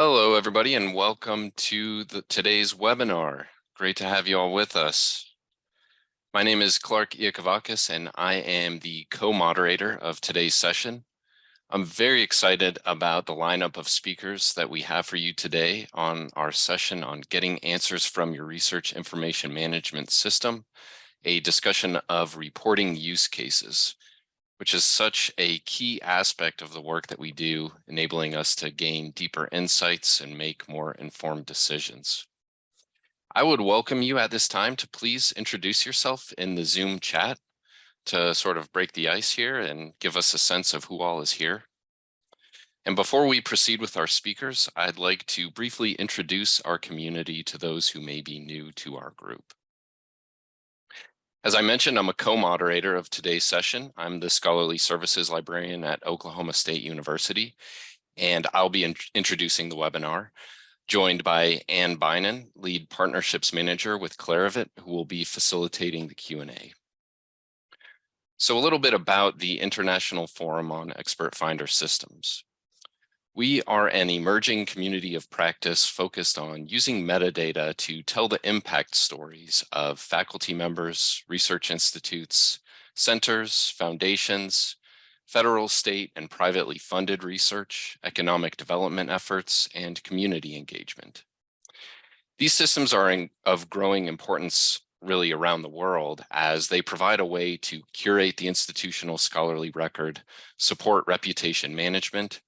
Hello, everybody, and welcome to the, today's webinar. Great to have you all with us. My name is Clarke Iakovakis, and I am the co-moderator of today's session. I'm very excited about the lineup of speakers that we have for you today on our session on getting answers from your research information management system, a discussion of reporting use cases which is such a key aspect of the work that we do, enabling us to gain deeper insights and make more informed decisions. I would welcome you at this time to please introduce yourself in the Zoom chat to sort of break the ice here and give us a sense of who all is here. And before we proceed with our speakers, I'd like to briefly introduce our community to those who may be new to our group. As I mentioned, I'm a co-moderator of today's session. I'm the Scholarly Services Librarian at Oklahoma State University, and I'll be in introducing the webinar, joined by Ann Bynan, Lead Partnerships Manager with Clarivate, who will be facilitating the Q&A. So a little bit about the International Forum on Expert Finder Systems. We are an emerging community of practice focused on using metadata to tell the impact stories of faculty members, research institutes, centers, foundations, federal, state, and privately funded research, economic development efforts, and community engagement. These systems are in, of growing importance really around the world as they provide a way to curate the institutional scholarly record, support reputation management,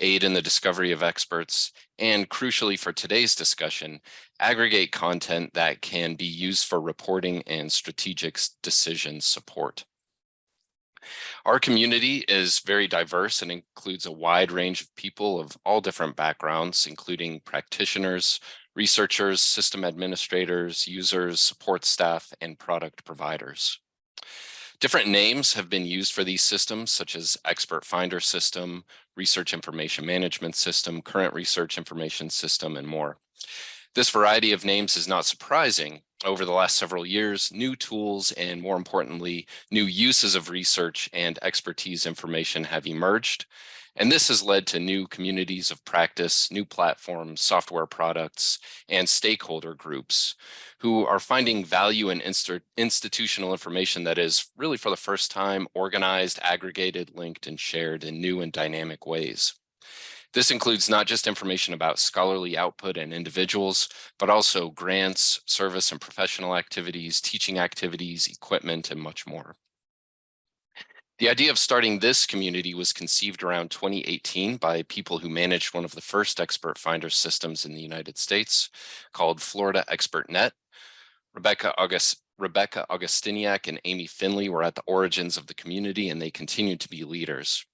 aid in the discovery of experts, and crucially for today's discussion, aggregate content that can be used for reporting and strategic decision support. Our community is very diverse and includes a wide range of people of all different backgrounds, including practitioners, researchers, system administrators, users, support staff, and product providers. Different names have been used for these systems, such as Expert Finder System, Research Information Management System, Current Research Information System, and more. This variety of names is not surprising. Over the last several years, new tools and more importantly, new uses of research and expertise information have emerged. And this has led to new communities of practice, new platforms, software products, and stakeholder groups who are finding value in institutional information that is really for the first time organized, aggregated, linked, and shared in new and dynamic ways. This includes not just information about scholarly output and individuals, but also grants, service and professional activities, teaching activities, equipment, and much more. The idea of starting this community was conceived around 2018 by people who managed one of the first expert finder systems in the United States called Florida Expert Net. Rebecca August Rebecca Augustyniak and Amy Finley were at the origins of the community and they continue to be leaders.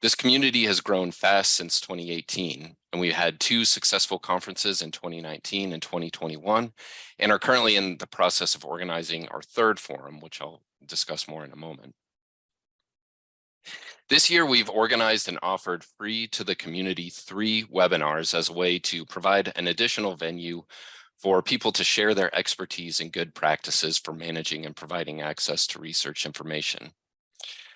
This community has grown fast since 2018 and we had two successful conferences in 2019 and 2021 and are currently in the process of organizing our third forum, which I'll discuss more in a moment. This year, we've organized and offered free to the community three webinars as a way to provide an additional venue for people to share their expertise and good practices for managing and providing access to research information.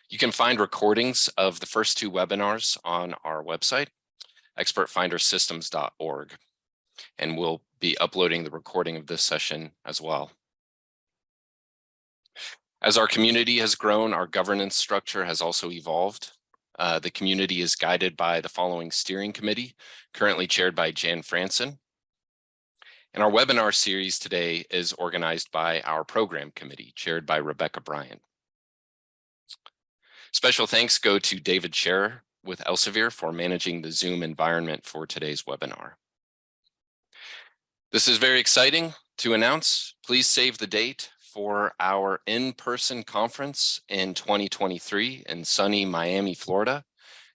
You can find recordings of the first two webinars on our website, expertfindersystems.org, and we'll be uploading the recording of this session as well. As our community has grown, our governance structure has also evolved. Uh, the community is guided by the following steering committee, currently chaired by Jan Fransen. And our webinar series today is organized by our program committee, chaired by Rebecca Bryant. Special thanks go to David Scherer with Elsevier for managing the Zoom environment for today's webinar. This is very exciting to announce. Please save the date for our in-person conference in 2023 in sunny Miami, Florida,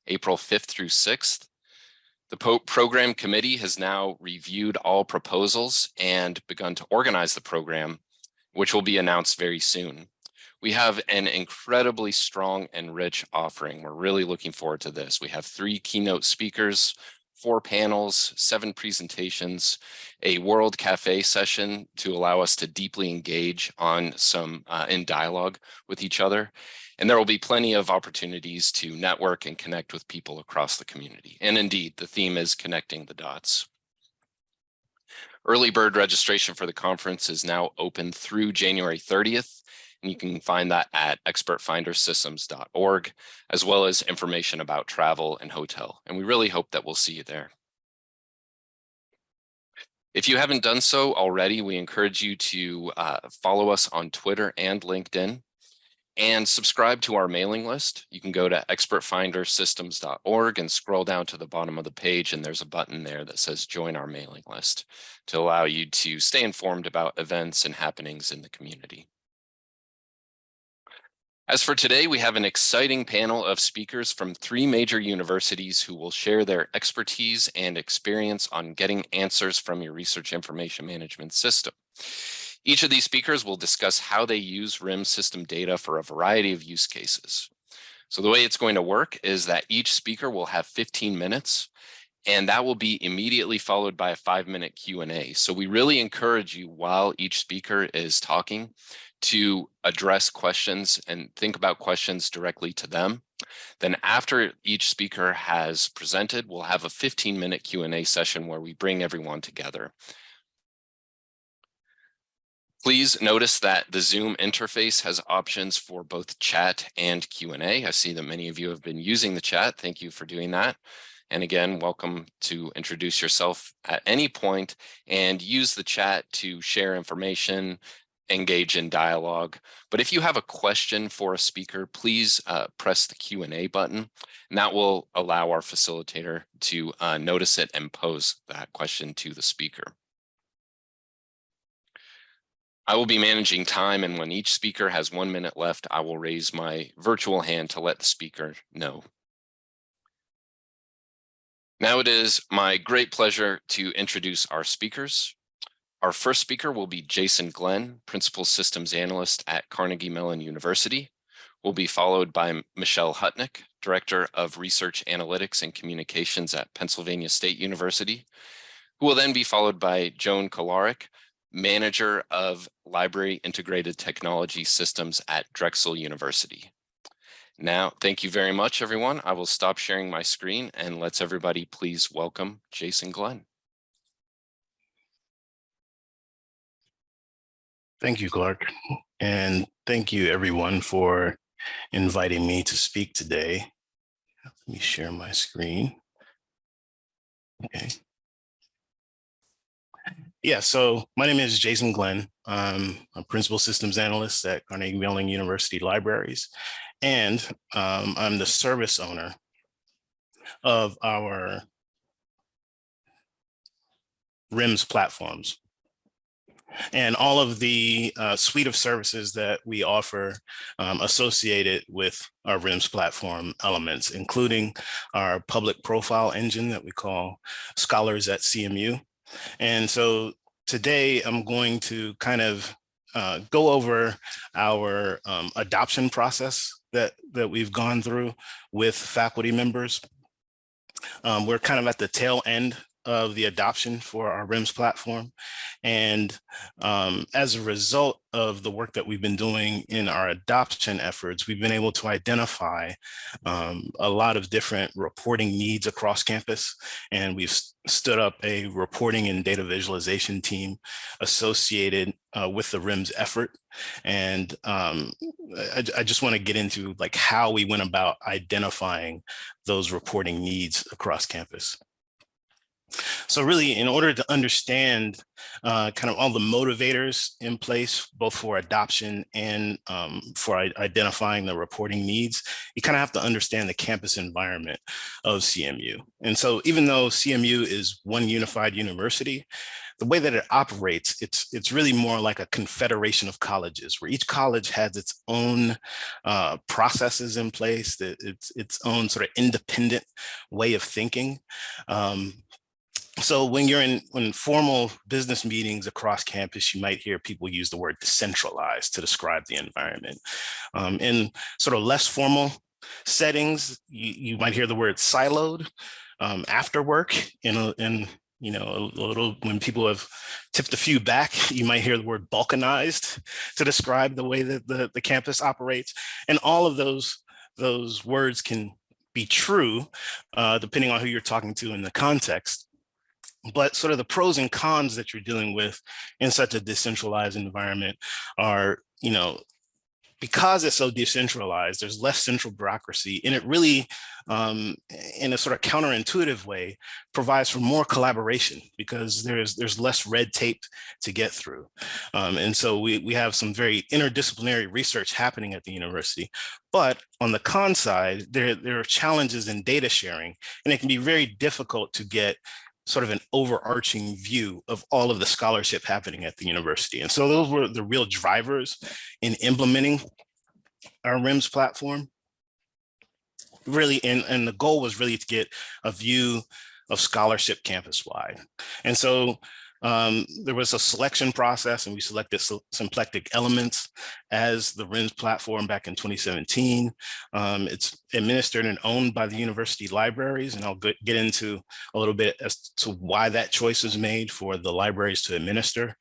April 5th through 6th. The program committee has now reviewed all proposals and begun to organize the program, which will be announced very soon. We have an incredibly strong and rich offering. We're really looking forward to this. We have three keynote speakers, four panels, seven presentations, a World Cafe session to allow us to deeply engage on some uh, in dialogue with each other, And there will be plenty of opportunities to network and connect with people across the community. And indeed, the theme is connecting the dots. Early bird registration for the conference is now open through January 30th, and you can find that at expertfindersystems.org, as well as information about travel and hotel. And we really hope that we'll see you there. If you haven't done so already, we encourage you to uh, follow us on Twitter and LinkedIn and subscribe to our mailing list. You can go to expertfindersystems.org and scroll down to the bottom of the page and there's a button there that says join our mailing list to allow you to stay informed about events and happenings in the community. As for today, we have an exciting panel of speakers from three major universities who will share their expertise and experience on getting answers from your research information management system. Each of these speakers will discuss how they use RIM system data for a variety of use cases. So the way it's going to work is that each speaker will have 15 minutes and that will be immediately followed by a five minute Q&A. So we really encourage you while each speaker is talking to address questions and think about questions directly to them. Then after each speaker has presented, we'll have a 15 minute Q&A session where we bring everyone together. Please notice that the Zoom interface has options for both chat and Q&A. I see that many of you have been using the chat. Thank you for doing that. And again, welcome to introduce yourself at any point and use the chat to share information, engage in dialogue. But if you have a question for a speaker, please uh, press the Q&A button, and that will allow our facilitator to uh, notice it and pose that question to the speaker. I will be managing time and when each speaker has one minute left, I will raise my virtual hand to let the speaker know. Now it is my great pleasure to introduce our speakers. Our first speaker will be Jason Glenn, Principal Systems Analyst at Carnegie Mellon University. Will be followed by Michelle Hutnik, Director of Research Analytics and Communications at Pennsylvania State University, who will then be followed by Joan Kolarek, Manager of Library Integrated Technology Systems at Drexel University. Now, thank you very much, everyone. I will stop sharing my screen and let's everybody please welcome Jason Glenn. Thank you, Clark. And thank you everyone for inviting me to speak today. Let me share my screen. Okay. Yeah, so my name is Jason Glenn. I'm a principal systems analyst at Carnegie Mellon University Libraries, and um, I'm the service owner of our RIMS platforms and all of the uh, suite of services that we offer um, associated with our RIMS platform elements, including our public profile engine that we call Scholars at CMU, and so today I'm going to kind of uh, go over our um, adoption process that, that we've gone through with faculty members. Um, we're kind of at the tail end of the adoption for our RIMS platform. And um, as a result of the work that we've been doing in our adoption efforts, we've been able to identify um, a lot of different reporting needs across campus. And we've stood up a reporting and data visualization team associated uh, with the RIMS effort. And um, I, I, just want to get into like how we went about identifying those reporting needs across campus. So really, in order to understand uh, kind of all the motivators in place, both for adoption and um, for identifying the reporting needs, you kind of have to understand the campus environment of CMU. And so even though CMU is one unified university, the way that it operates, it's it's really more like a confederation of colleges where each college has its own uh, processes in place, it's its own sort of independent way of thinking. Um, so when you're in when formal business meetings across campus, you might hear people use the word decentralized to describe the environment. Um, in sort of less formal settings, you, you might hear the word siloed um, after work in, a, in you know, a little, when people have tipped a few back, you might hear the word balkanized to describe the way that the, the campus operates. And all of those, those words can be true, uh, depending on who you're talking to in the context. But sort of the pros and cons that you're dealing with in such a decentralized environment are, you know, because it's so decentralized, there's less central bureaucracy, and it really, um, in a sort of counterintuitive way, provides for more collaboration because there's there's less red tape to get through. Um, and so we, we have some very interdisciplinary research happening at the university. But on the con side, there, there are challenges in data sharing, and it can be very difficult to get sort of an overarching view of all of the scholarship happening at the university. And so those were the real drivers in implementing our RIMS platform. Really, and, and the goal was really to get a view of scholarship campus wide. And so um, there was a selection process and we selected symplectic elements as the RIMS platform back in 2017. Um, it's administered and owned by the university libraries, and I'll get into a little bit as to why that choice was made for the libraries to administer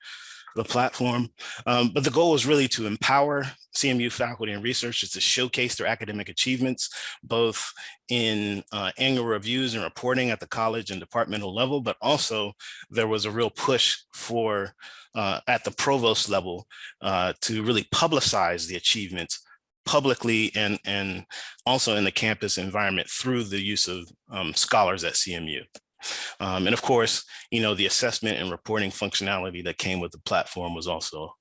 the platform. Um, but the goal was really to empower CMU faculty and researchers to showcase their academic achievements, both in uh, annual reviews and reporting at the college and departmental level, but also there was a real push for uh, at the provost level uh, to really publicize the achievements publicly and, and also in the campus environment through the use of um, scholars at CMU. Um, and of course, you know, the assessment and reporting functionality that came with the platform was also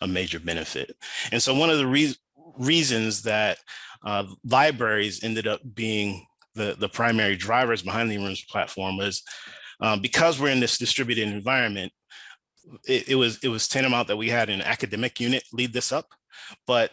a major benefit. And so one of the re reasons that uh, libraries ended up being the, the primary drivers behind the RIMS platform was um, because we're in this distributed environment, it, it, was it was tantamount that we had an academic unit lead this up, but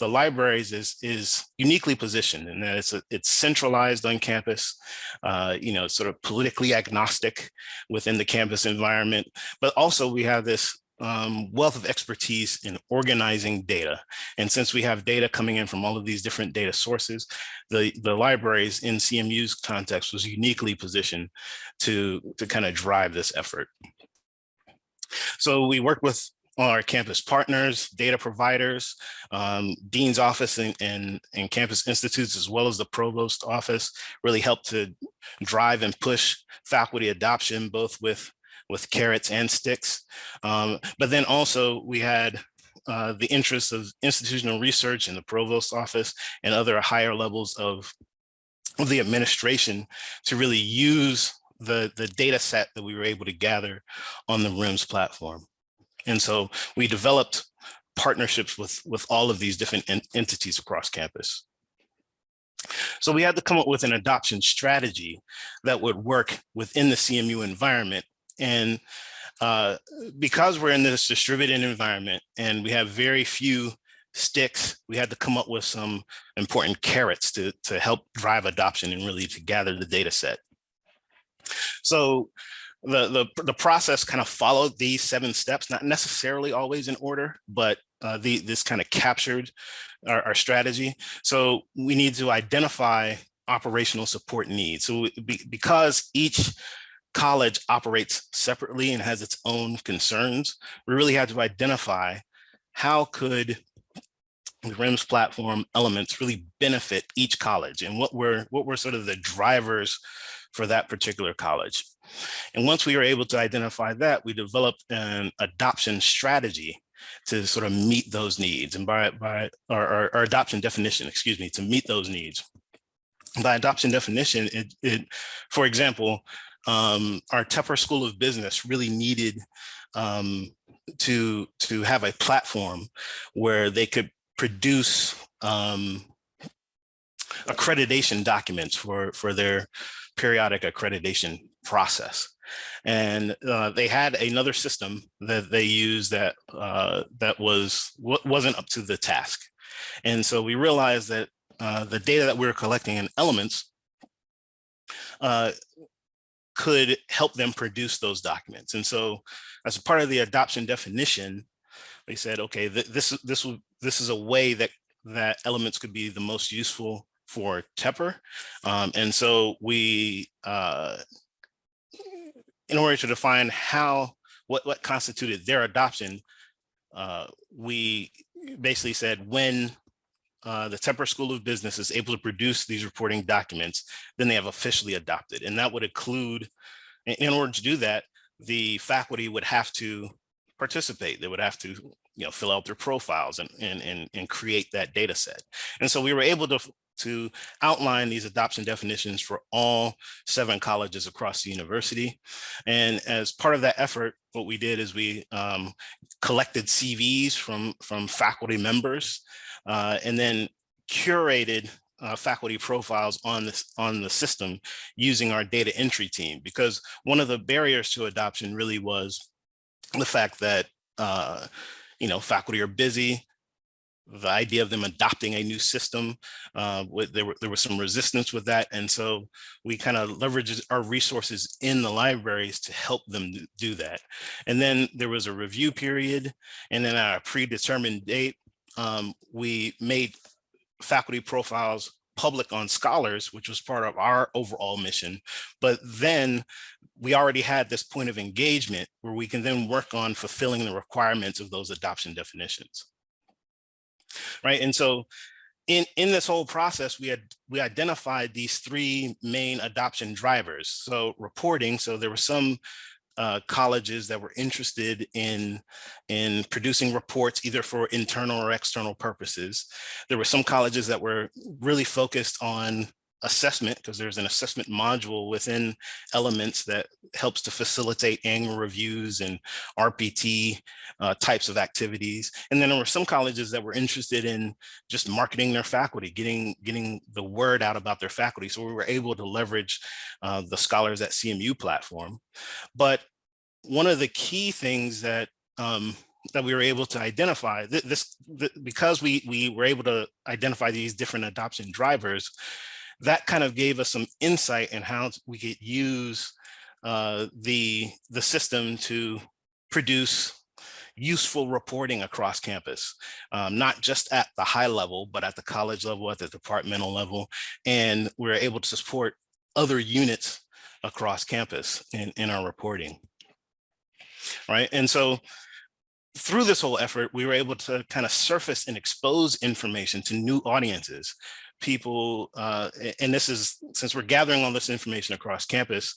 the libraries is is uniquely positioned in that it's a, it's centralized on campus, uh, you know, sort of politically agnostic within the campus environment, but also we have this um, wealth of expertise in organizing data. And since we have data coming in from all of these different data sources, the, the libraries in CMU's context was uniquely positioned to, to kind of drive this effort. So we worked with our campus partners, data providers, um, Dean's office and, and, and campus institutes, as well as the provost office, really helped to drive and push faculty adoption, both with, with carrots and sticks. Um, but then also we had uh, the interests of institutional research in the provost office and other higher levels of, of the administration to really use the, the data set that we were able to gather on the RIMS platform. And so we developed partnerships with, with all of these different en entities across campus. So we had to come up with an adoption strategy that would work within the CMU environment. And uh, because we're in this distributed environment and we have very few sticks, we had to come up with some important carrots to, to help drive adoption and really to gather the data set. So the, the, the process kind of followed these seven steps, not necessarily always in order, but uh, the, this kind of captured our, our, strategy. So we need to identify operational support needs. So be, because each college operates separately and has its own concerns, we really had to identify how could the RIMS platform elements really benefit each college and what were what were sort of the drivers for that particular college. And once we were able to identify that, we developed an adoption strategy to sort of meet those needs and by, by our, our adoption definition, excuse me, to meet those needs. By adoption definition, it, it for example, um, our Tepper School of Business really needed um, to, to have a platform where they could produce um, accreditation documents for, for their periodic accreditation process. And uh, they had another system that they used that uh, that was wasn't up to the task. And so we realized that uh, the data that we were collecting in elements uh, could help them produce those documents. And so as part of the adoption definition, they said, okay, th this, this, this is a way that, that elements could be the most useful for Tepper. Um, and so we uh, in order to define how, what, what constituted their adoption, uh, we basically said when uh, the Tepper School of Business is able to produce these reporting documents, then they have officially adopted. And that would include, in- in order to do that, the faculty would have to participate. They would have to, you know, fill out their profiles and, and, and, and create that data set. And so we were able to, to outline these adoption definitions for all seven colleges across the university. And as part of that effort, what we did is we um, collected CVs from, from faculty members uh, and then curated uh, faculty profiles on this on the system using our data entry team because one of the barriers to adoption really was the fact that uh, you know faculty are busy the idea of them adopting a new system uh, there, were, there was some resistance with that and so we kind of leveraged our resources in the libraries to help them do that and then there was a review period and then at a predetermined date um, we made faculty profiles public on scholars, which was part of our overall mission. But then we already had this point of engagement where we can then work on fulfilling the requirements of those adoption definitions. Right. And so in, in this whole process, we had we identified these three main adoption drivers. So reporting, so there were some uh, colleges that were interested in, in producing reports either for internal or external purposes. There were some colleges that were really focused on assessment because there's an assessment module within elements that helps to facilitate annual reviews and RPT uh, types of activities. And then there were some colleges that were interested in just marketing their faculty, getting, getting the word out about their faculty. So we were able to leverage uh, the Scholars at CMU platform. But one of the key things that um, that we were able to identify th this because we we were able to identify these different adoption drivers that kind of gave us some insight in how we could use uh, the the system to produce useful reporting across campus, um, not just at the high level, but at the college level, at the departmental level. And we we're able to support other units across campus in, in our reporting right? And so through this whole effort, we were able to kind of surface and expose information to new audiences, people, uh, and this is, since we're gathering all this information across campus,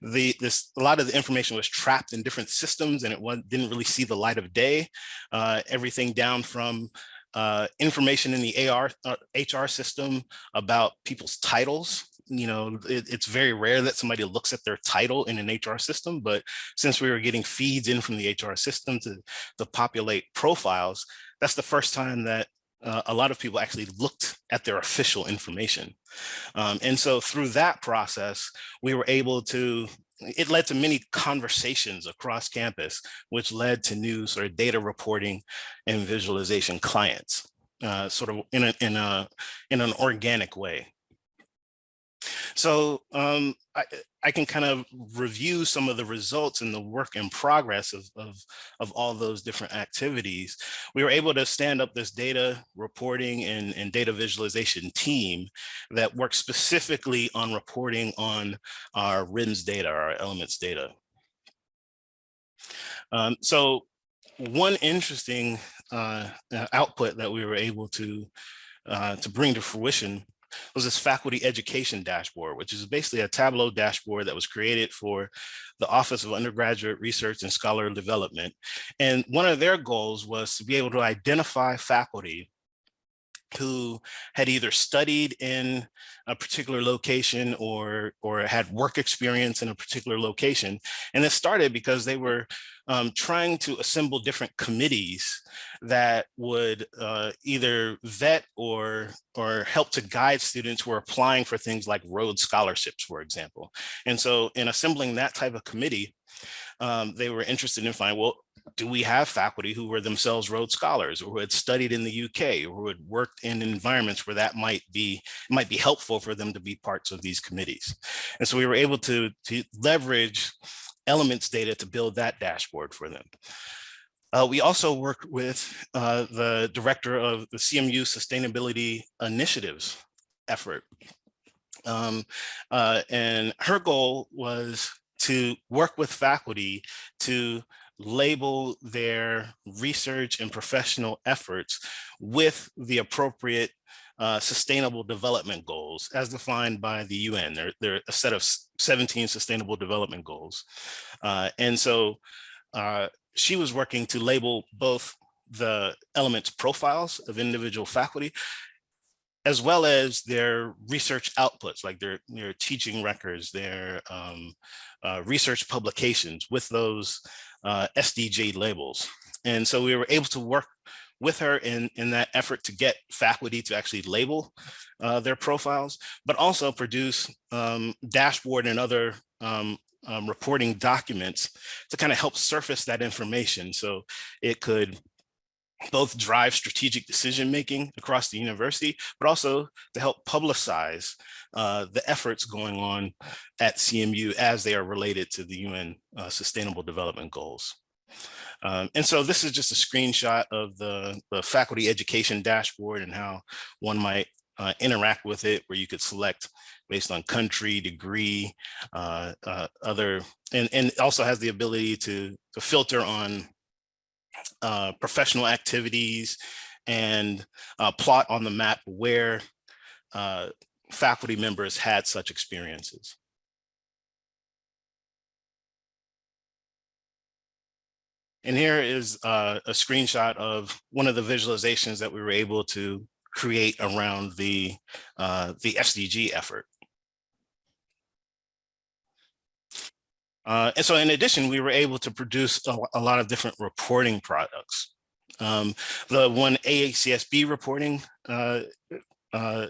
the this a lot of the information was trapped in different systems and it was, didn't really see the light of day. Uh, everything down from uh, information in the AR, uh, HR system about people's titles, you know, it, it's very rare that somebody looks at their title in an HR system, but since we were getting feeds in from the HR system to, to populate profiles, that's the first time that uh, a lot of people actually looked at their official information. Um, and so through that process, we were able to, it led to many conversations across campus, which led to new sort of data reporting and visualization clients, uh, sort of in a, in a, in an organic way. So um, I, I can kind of review some of the results and the work in progress of, of, of all those different activities. We were able to stand up this data reporting and, and data visualization team that works specifically on reporting on our RIMS data, our elements data. Um, so one interesting uh, output that we were able to uh, to bring to fruition was this faculty education dashboard, which is basically a Tableau dashboard that was created for the Office of Undergraduate Research and Scholar Development. And one of their goals was to be able to identify faculty who had either studied in a particular location or or had work experience in a particular location. And it started because they were um, trying to assemble different committees that would uh, either vet or or help to guide students who are applying for things like Rhodes scholarships, for example. And so in assembling that type of committee, um, they were interested in finding, well, do we have faculty who were themselves Rhodes Scholars or who had studied in the UK or who had worked in environments where that might be might be helpful for them to be parts of these committees. And so we were able to, to leverage elements data to build that dashboard for them. Uh, we also worked with uh, the director of the CMU Sustainability Initiatives effort. Um, uh, and her goal was to work with faculty to label their research and professional efforts with the appropriate uh, sustainable development goals as defined by the UN. There are a set of 17 sustainable development goals. Uh, and so uh, she was working to label both the elements profiles of individual faculty as well as their research outputs, like their, their teaching records, their um, uh, research publications with those uh, SDG labels. And so we were able to work with her in, in that effort to get faculty to actually label uh, their profiles, but also produce um, dashboard and other um, um, reporting documents to kind of help surface that information. So it could both drive strategic decision making across the university, but also to help publicize uh, the efforts going on at CMU as they are related to the UN uh, Sustainable Development Goals. Um, and so this is just a screenshot of the, the faculty education dashboard and how one might uh, interact with it, where you could select based on country, degree, uh, uh, other, and, and also has the ability to, to filter on uh, professional activities and plot on the map where uh, faculty members had such experiences. And here is uh, a screenshot of one of the visualizations that we were able to create around the, uh, the SDG effort. Uh, and so in addition, we were able to produce a, a lot of different reporting products. Um, the one AACSB reporting uh, uh,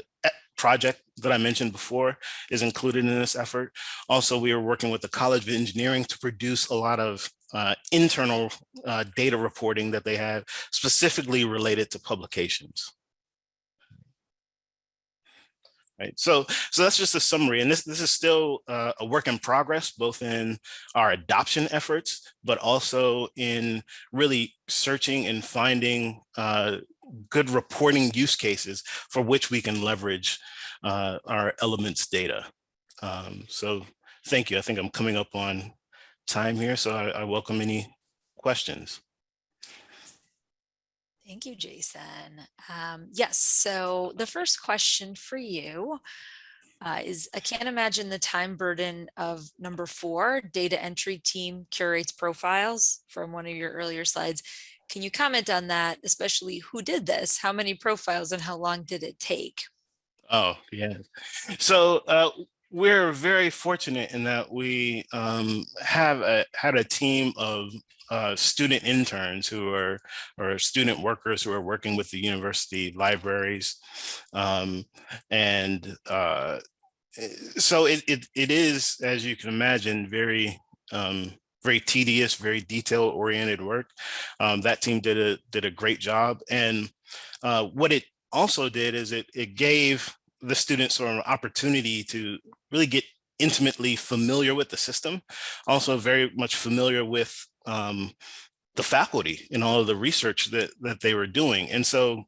project that I mentioned before is included in this effort. Also, we are working with the College of Engineering to produce a lot of uh, internal uh, data reporting that they have specifically related to publications. Right, so so that's just a summary, and this this is still uh, a work in progress, both in our adoption efforts, but also in really searching and finding uh, good reporting use cases for which we can leverage uh, our elements data. Um, so thank you. I think I'm coming up on time here, so I, I welcome any questions. Thank you, Jason. Um, yes, so the first question for you uh, is I can't imagine the time burden of number four, data entry team curates profiles from one of your earlier slides. Can you comment on that, especially who did this? How many profiles and how long did it take? Oh, yeah. So uh, we're very fortunate in that we um, have a, had a team of uh, student interns who are or student workers who are working with the university libraries. Um, and uh, eh, so it, it, it is, as you can imagine, very um, very tedious, very detail oriented work. Um, that team did a did a great job. And uh, what it also did is it, it gave the students sort of an opportunity to really get intimately familiar with the system, also very much familiar with um, the faculty and all of the research that, that they were doing. And so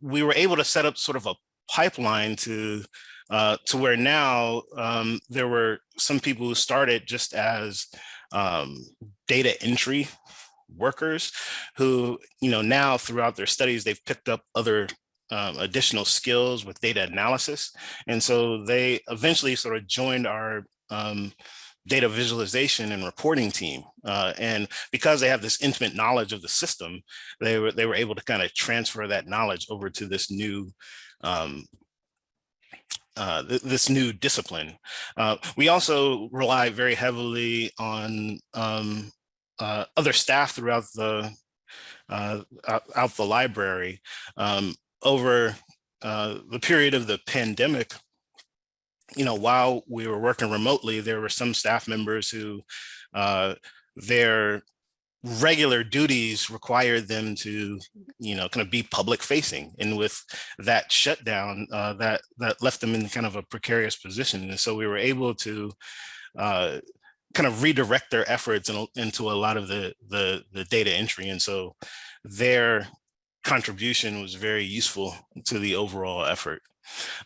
we were able to set up sort of a pipeline to uh, to where now um, there were some people who started just as um, data entry workers who, you know, now throughout their studies, they've picked up other um, additional skills with data analysis. And so they eventually sort of joined our um, data visualization and reporting team. Uh, and because they have this intimate knowledge of the system, they were, they were able to kind of transfer that knowledge over to this new um, uh, th this new discipline. Uh, we also rely very heavily on um, uh, other staff throughout the uh, out, the library. Um, over uh, the period of the pandemic, you know, while we were working remotely, there were some staff members who uh, their regular duties required them to, you know, kind of be public facing. And with that shutdown, uh, that that left them in kind of a precarious position. And so we were able to uh, kind of redirect their efforts in, into a lot of the, the, the data entry. And so their contribution was very useful to the overall effort.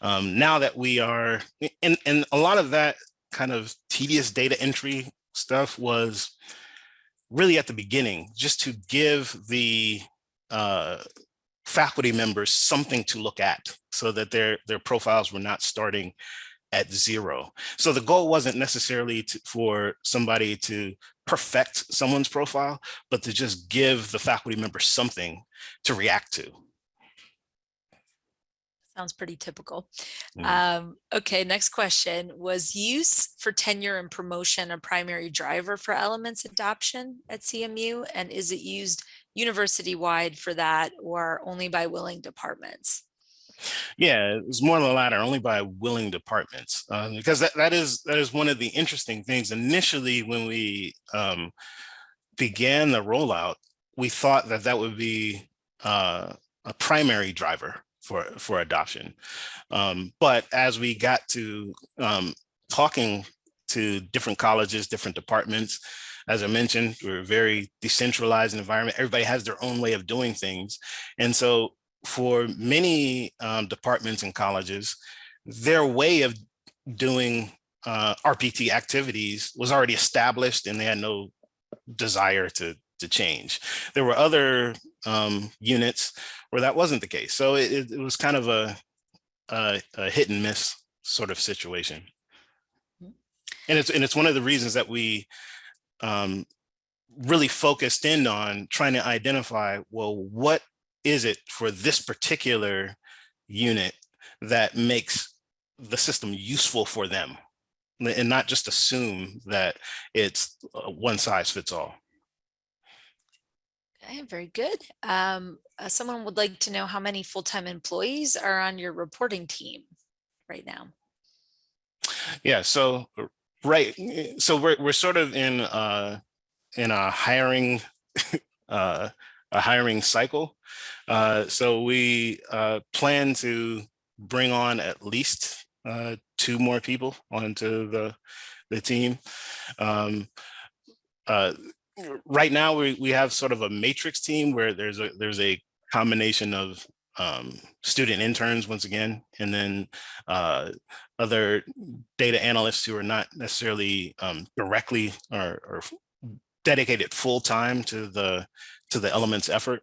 Um, now that we are, and, and a lot of that kind of tedious data entry stuff was really at the beginning, just to give the uh, faculty members something to look at so that their, their profiles were not starting at zero. So the goal wasn't necessarily to, for somebody to perfect someone's profile, but to just give the faculty member something to react to. Sounds pretty typical. Um, okay, next question. Was use for tenure and promotion a primary driver for elements adoption at CMU? And is it used university-wide for that or only by willing departments? Yeah, it was more of the latter, only by willing departments, um, because that, that is that is one of the interesting things. Initially, when we um, began the rollout, we thought that that would be uh, a primary driver for for adoption. Um, but as we got to um, talking to different colleges, different departments, as I mentioned, we're a very decentralized environment. Everybody has their own way of doing things, and so for many um, departments and colleges, their way of doing uh, RPT activities was already established and they had no desire to, to change. There were other um, units where that wasn't the case. So it, it- was kind of a, a, a hit and miss sort of situation. And it's, and it's one of the reasons that we um, really focused in on trying to identify, well, what is it for this particular unit that makes the system useful for them? And not just assume that it's uh, one size fits all. Okay, very good. Um, uh, someone would like to know how many full-time employees are on your reporting team right now? Yeah, so uh, right, eh, so we're we're sort of in uh in a hiring uh a hiring cycle. Uh so we uh plan to bring on at least uh two more people onto the the team. Um uh right now we we have sort of a matrix team where there's a there's a combination of um, student interns once again, and then uh, other data analysts who are not necessarily um, directly or, or dedicated full time to the to the elements effort.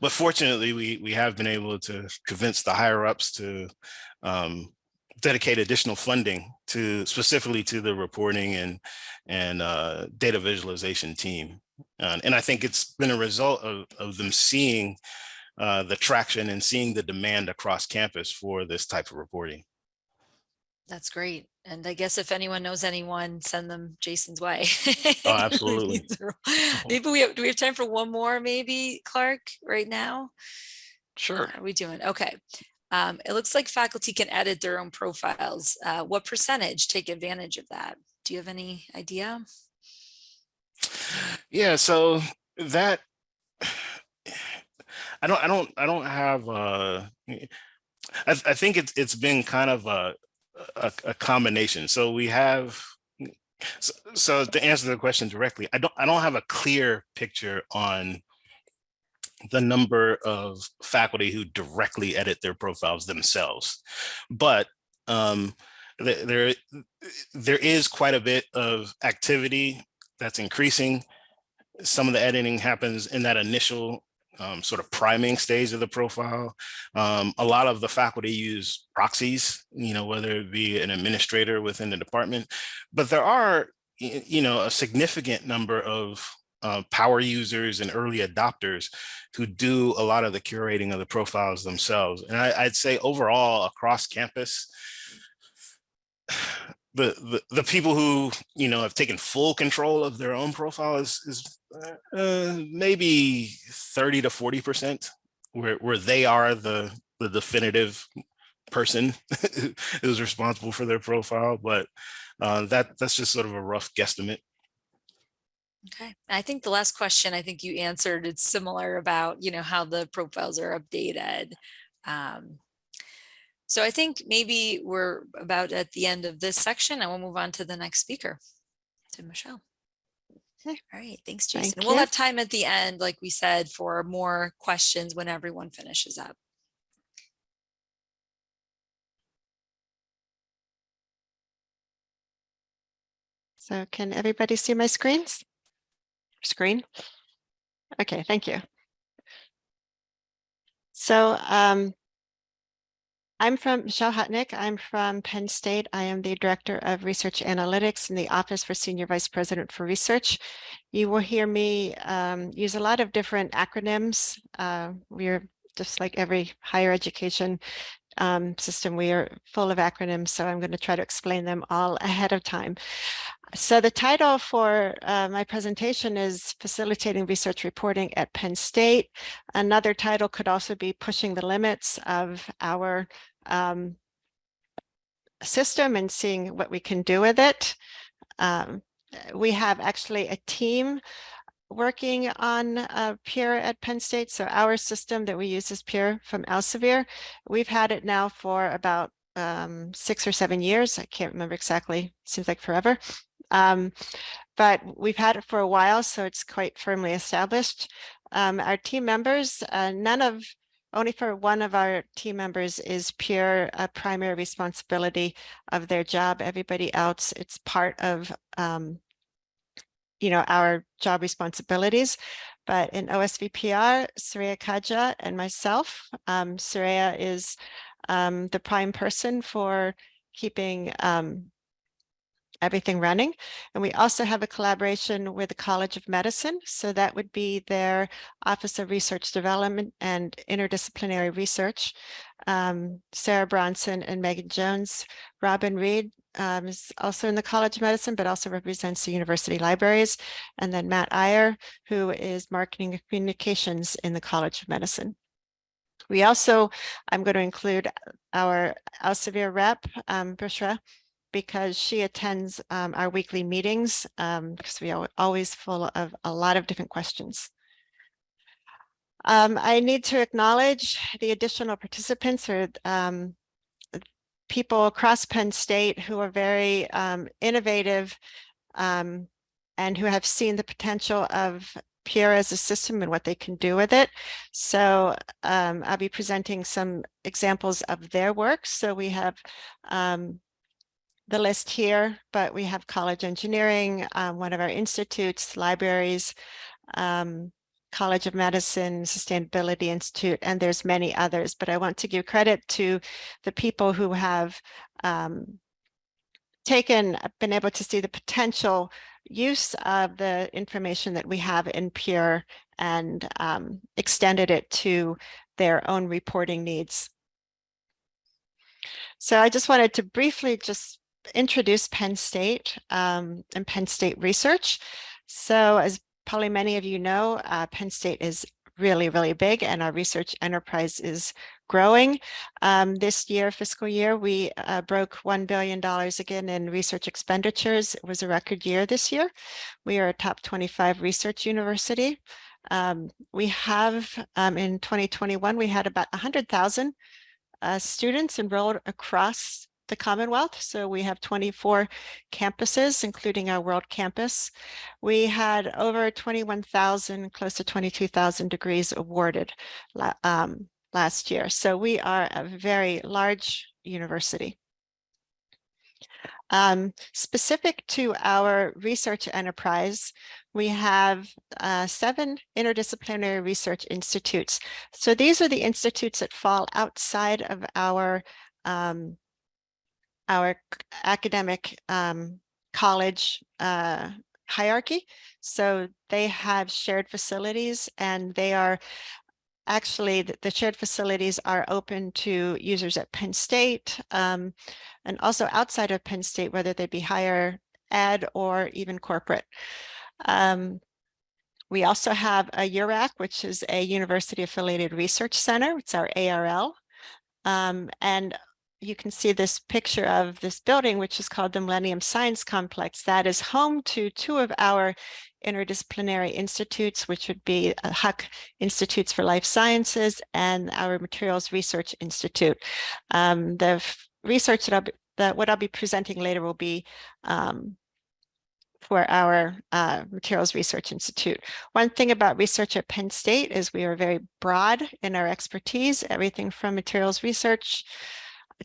But fortunately, we we have been able to convince the higher ups to um, dedicate additional funding to specifically to the reporting and and uh, data visualization team. Uh, and I think it's been a result of, of them seeing uh, the traction and seeing the demand across campus for this type of reporting. That's great. And I guess if anyone knows anyone, send them Jason's way. Oh, absolutely. Maybe we have, do we have time for one more, maybe Clark, right now? Sure. Are we doing? Okay. Um, it looks like faculty can edit their own profiles. Uh, what percentage take advantage of that? Do you have any idea? Yeah, so that I don't I don't I don't have uh I, I think it's it's been kind of a, a a combination. So we have so, so to answer the question directly, I don't I don't have a clear picture on the number of faculty who directly edit their profiles themselves. But um, th- there, there is quite a bit of activity that's increasing. Some of the editing happens in that initial um, sort of priming stage of the profile. Um, a lot of the faculty use proxies, you know, whether it be an administrator within the department, but there are, you know, a significant number of uh, power users and early adopters who do a lot of the curating of the profiles themselves. And I, I'd say overall across campus, the, the the people who you know have taken full control of their own profile is, is uh, maybe 30 to 40 percent where where they are the the definitive person who's responsible for their profile but uh, that that's just sort of a rough guesstimate Okay, I think the last question I think you answered, it's similar about, you know, how the profiles are updated. Um, so I think maybe we're about at the end of this section and we'll move on to the next speaker, to Michelle. Okay. All right, thanks, Thank Jason. We'll have time at the end, like we said, for more questions when everyone finishes up. So can everybody see my screens? Screen? Okay, thank you. So um, I'm from Michelle Hutnik. I'm from Penn State. I am the Director of Research Analytics in the Office for Senior Vice President for Research. You will hear me um, use a lot of different acronyms. Uh, we're just like every higher education um, system, we are full of acronyms, so I'm going to try to explain them all ahead of time. So the title for uh, my presentation is Facilitating Research Reporting at Penn State. Another title could also be Pushing the Limits of Our um, System and Seeing What We Can Do with It. Um, we have actually a team working on uh, Pure at Penn State. So our system that we use is Pure from Elsevier. We've had it now for about um, six or seven years. I can't remember exactly. Seems like forever. Um, but we've had it for a while, so it's quite firmly established. Um, our team members, uh, none of, only for one of our team members is Pure a primary responsibility of their job. Everybody else, it's part of um, you know, our job responsibilities. But in OSVPR, Surya Kaja and myself, um, Surya is um, the prime person for keeping um, everything running. And we also have a collaboration with the College of Medicine. So that would be their Office of Research Development and Interdisciplinary Research. Um, Sarah Bronson and Megan Jones, Robin Reed um, is also in the College of Medicine, but also represents the university libraries. And then Matt Iyer, who is Marketing and Communications in the College of Medicine. We also, I'm going to include our Elsevier rep, um, Bushra, because she attends um, our weekly meetings um, because we are always full of a lot of different questions. Um, I need to acknowledge the additional participants or um, people across Penn State who are very um, innovative um, and who have seen the potential of Pure as a system and what they can do with it. So I'll be presenting some examples of their work. So we have the list here, but we have college engineering, um, one of our institutes, libraries, um, College of Medicine, Sustainability Institute, and there's many others, but I want to give credit to the people who have um, taken, been able to see the potential use of the information that we have in Pure and um, extended it to their own reporting needs. So I just wanted to briefly just introduce Penn State um, and Penn State research. So as probably many of you know, uh, Penn State is really, really big and our research enterprise is growing. Um, this year, fiscal year, we uh, broke $1 billion again in research expenditures. It was a record year this year. We are a top 25 research university. Um, we have um, in 2021, we had about 100,000 uh, students enrolled across the Commonwealth. So we have 24 campuses, including our World Campus. We had over 21,000, close to 22,000 degrees awarded um, last year. So we are a very large university. Um, specific to our research enterprise, we have uh, seven interdisciplinary research institutes. So these are the institutes that fall outside of our um, our academic um, college uh, hierarchy. So they have shared facilities and they are actually the, shared facilities are open to users at Penn State um, and also outside of Penn State, whether they be higher ed or even corporate. Um, we also have a UARC, which is a university affiliated research center. It's our ARL. Um, and you can see this picture of this building, which is called the Millennium Science Complex. That is home to two of our interdisciplinary institutes, which would be uh, Huck Institutes for Life Sciences and our Materials Research Institute. Um, the research that, I'll be, that what I'll be presenting later will be um, for our uh, Materials Research Institute. One thing about research at Penn State is we are very broad in our expertise, everything from materials research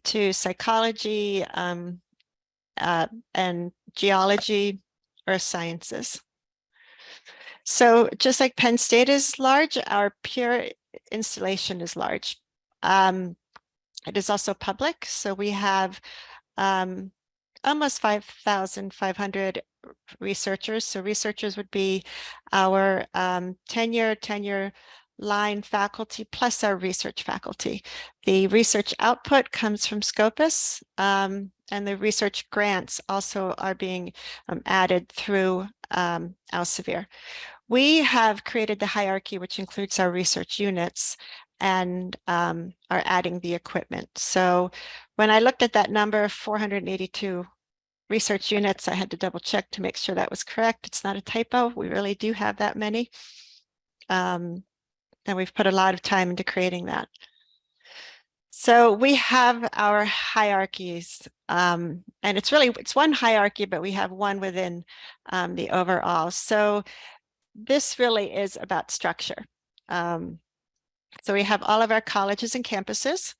to psychology um, uh, and geology, earth sciences. So just like Penn State is large, our Pure installation is large. Um, it is also public, so we have um, almost 5,500 researchers. So researchers would be our um, tenure, tenure line faculty plus our research faculty. The research output comes from Scopus um, and the research grants also are being um, added through um, Elsevier. We have created the hierarchy, which includes our research units and um, are adding the equipment. So when I looked at that number of 482 research units, I had to double check to make sure that was correct. It's not a typo. We really do have that many. Um, and we've put a lot of time into creating that. So we have our hierarchies um, and it's really, it's one hierarchy, but we have one within um, the overall. So this really is about structure. Um, so we have all of our colleges and campuses.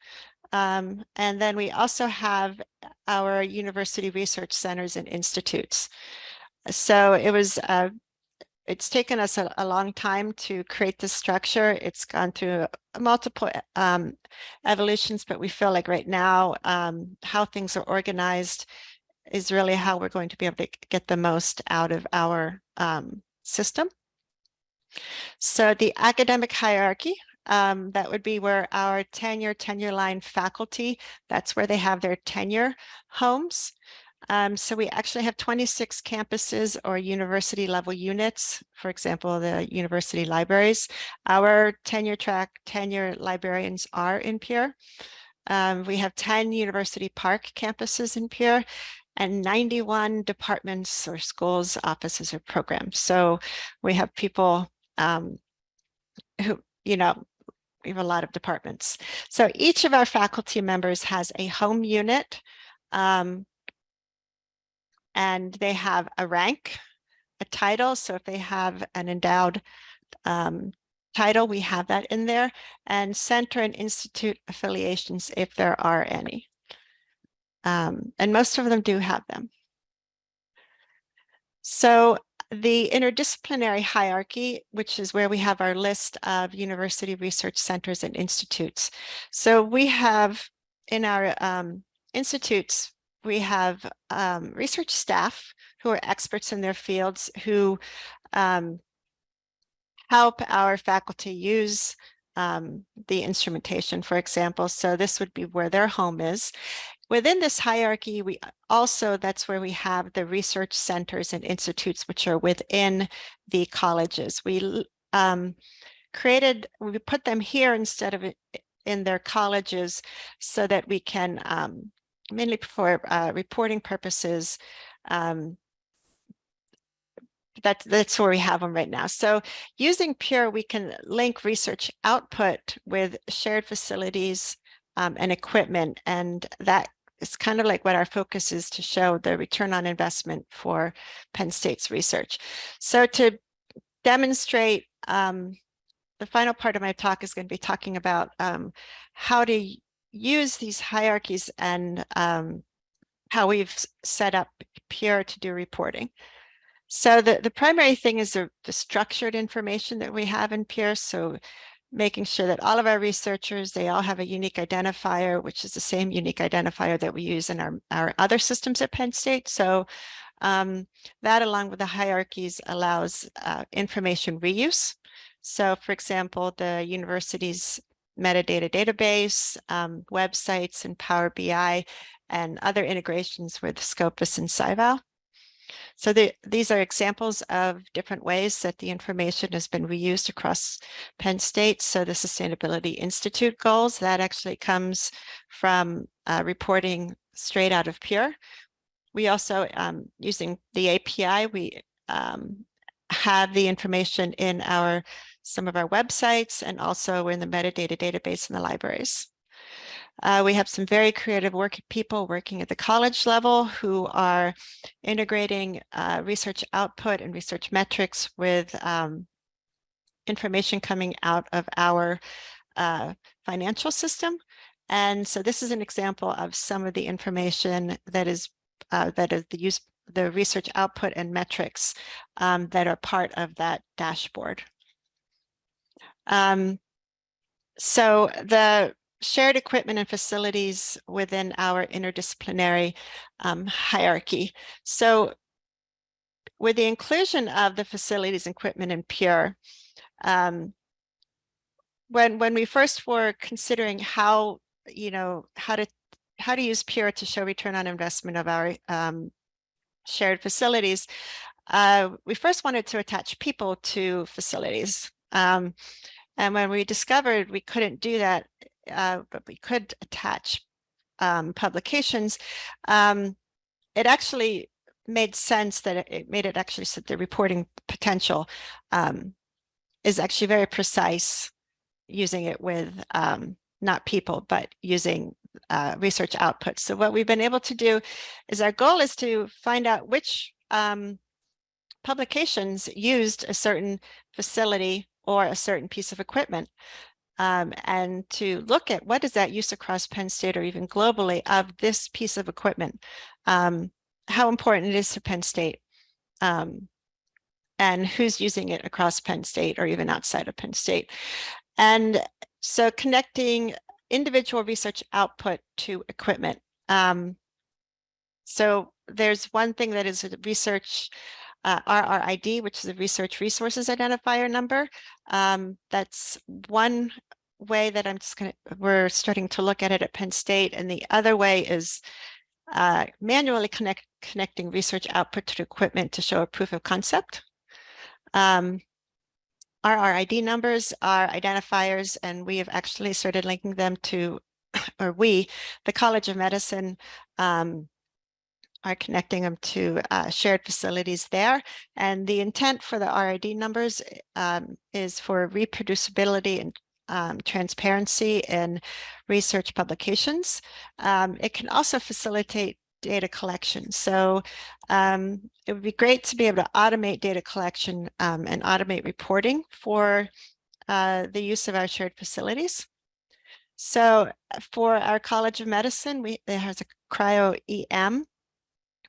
Um, and then we also have our university research centers and institutes. So it was uh, it's taken us a, a, long time to create this structure. It's gone through multiple um, evolutions, but we feel like right now um, how things are organized is really how we're going to be able to get the most out of our um, system. So the academic hierarchy, um, that would be where our tenure, tenure line faculty, that's where they have their tenure homes. Um, so we actually have 26 campuses or university level units, for example, the university libraries. Our tenure track tenure librarians are in Pure. Um, we have 10 University Park campuses in Pure and 91 departments or schools, offices or programs. So we have people um, who, you know, we have a lot of departments. So each of our faculty members has a home unit um, and they have a rank, a title. So if they have an endowed um, title, we have that in there, and center and institute affiliations if there are any. Um, and most of them do have them. So the interdisciplinary hierarchy, which is where we have our list of university research centers and institutes. So we have in our um, institutes, we have um, research staff who are experts in their fields who um, help our faculty use um, the instrumentation, for example. So this would be where their home is. Within this hierarchy, we also, that's where we have the research centers and institutes, which are within the colleges. We um, created, we put them here instead of in their colleges so that we can um, mainly for uh, reporting purposes. Um, that, that's where we have them right now. So using Pure, we can link research output with shared facilities um, and equipment. And that is kind of like what our focus is to show the return on investment for Penn State's research. So to demonstrate um, the final part of my talk is going to be talking about um, how to use these hierarchies and um, how we've set up Pure to do reporting. So the, the primary thing is the, the structured information that we have in Pure. So making sure that all of our researchers, they all have a unique identifier, which is the same unique identifier that we use in our, our other systems at Penn State. So um, that along with the hierarchies allows uh, information reuse. So for example, the university's metadata database, um, websites and Power BI, and other integrations with Scopus and SciVal. So the, these are examples of different ways that the information has been reused across Penn State. So the Sustainability Institute goals, that actually comes from uh, reporting straight out of Pure. We also, um, using the API, we um, have the information in our some of our websites and also in the metadata database in the libraries. Uh, we have some very creative work people working at the college level who are integrating uh, research output and research metrics with um, information coming out of our uh, financial system. And so this is an example of some of the information that is uh, that is the use the research output and metrics um, that are part of that dashboard. Um, so the shared equipment and facilities within our interdisciplinary um, hierarchy. So with the inclusion of the facilities equipment in Pure, um, when when we first were considering how you know how to how to use Pure to show return on investment of our um, shared facilities, uh, we first wanted to attach people to facilities. Um, and when we discovered we couldn't do that, uh, but we could attach um, publications, um, it actually made sense that it, made it actually so the reporting potential um, is actually very precise using it with um, not people, but using uh, research output. So what we've been able to do is our goal is to find out which um, publications used a certain facility or a certain piece of equipment. Um, and to look at what is that use across Penn State or even globally of this piece of equipment, um, how important it is to Penn State, um, and who's using it across Penn State or even outside of Penn State. And so connecting individual research output to equipment. Um, so there's one thing that is research uh, RRID, which is a research resources identifier number. Um, that's one way that I'm just going to, we're starting to look at it at Penn State. And the other way is uh, manually connect, connecting research output to equipment to show a proof of concept. Um, RRID numbers are identifiers, and we have actually started linking them to, or we, the College of Medicine, um, are connecting them to uh, shared facilities there. And the intent for the RID numbers um, is for reproducibility and um, transparency in research publications. Um, it can also facilitate data collection. So um, it would be great to be able to automate data collection um, and automate reporting for uh, the use of our shared facilities. So for our College of Medicine, we there has a cryo-EM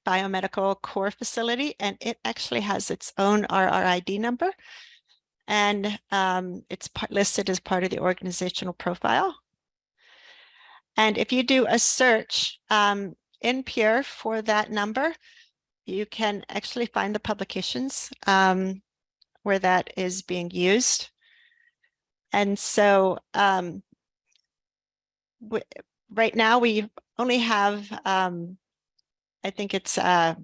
biomedical core facility, and it actually has its own RRID number. And um, it's listed as part of the organizational profile. And if you do a search um, in Pure for that number, you can actually find the publications um, where that is being used. And so um, right now we only have um, I think it's uh,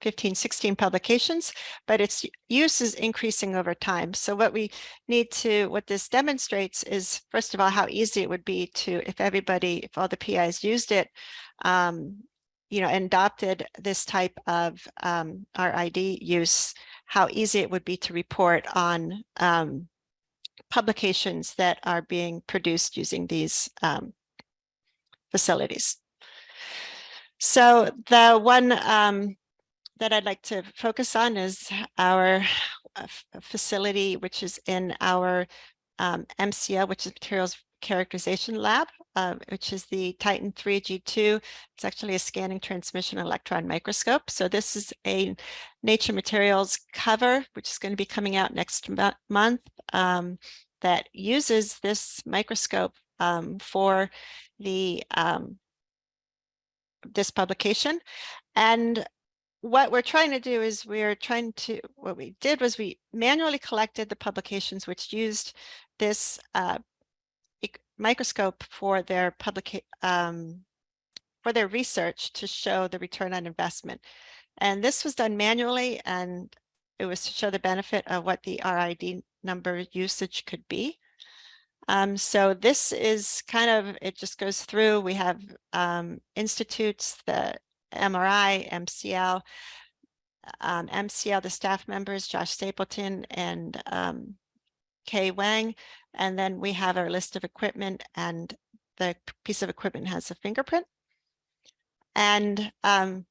15, 16 publications, but its use is increasing over time. So what we need to, what this demonstrates is, first of all, how easy it would be to, if everybody, if all the PIs used it, um, you know, and adopted this type of um, RID use, how easy it would be to report on um, publications that are being produced using these um, facilities. So the one um, that I'd like to focus on is our uh, facility, which is in our um, MCL, which is Materials Characterization Lab, uh, which is the Titan 3 G2. It's actually a scanning transmission electron microscope. So this is a Nature Materials cover, which is going to be coming out next month um, that uses this microscope um, for the um, this publication. And what we're trying to do is we're trying to, what we did was we manually collected the publications which used this uh, microscope for their public um, for their research to show the return on investment. And this was done manually and it was to show the benefit of what the RID number usage could be. Um, so this is kind of, it just goes through, we have um, institutes, the MRI, MCL, um, MCL, the staff members, Josh Stapleton and um, Kay Wang. And then we have our list of equipment and the piece of equipment has a fingerprint. And um,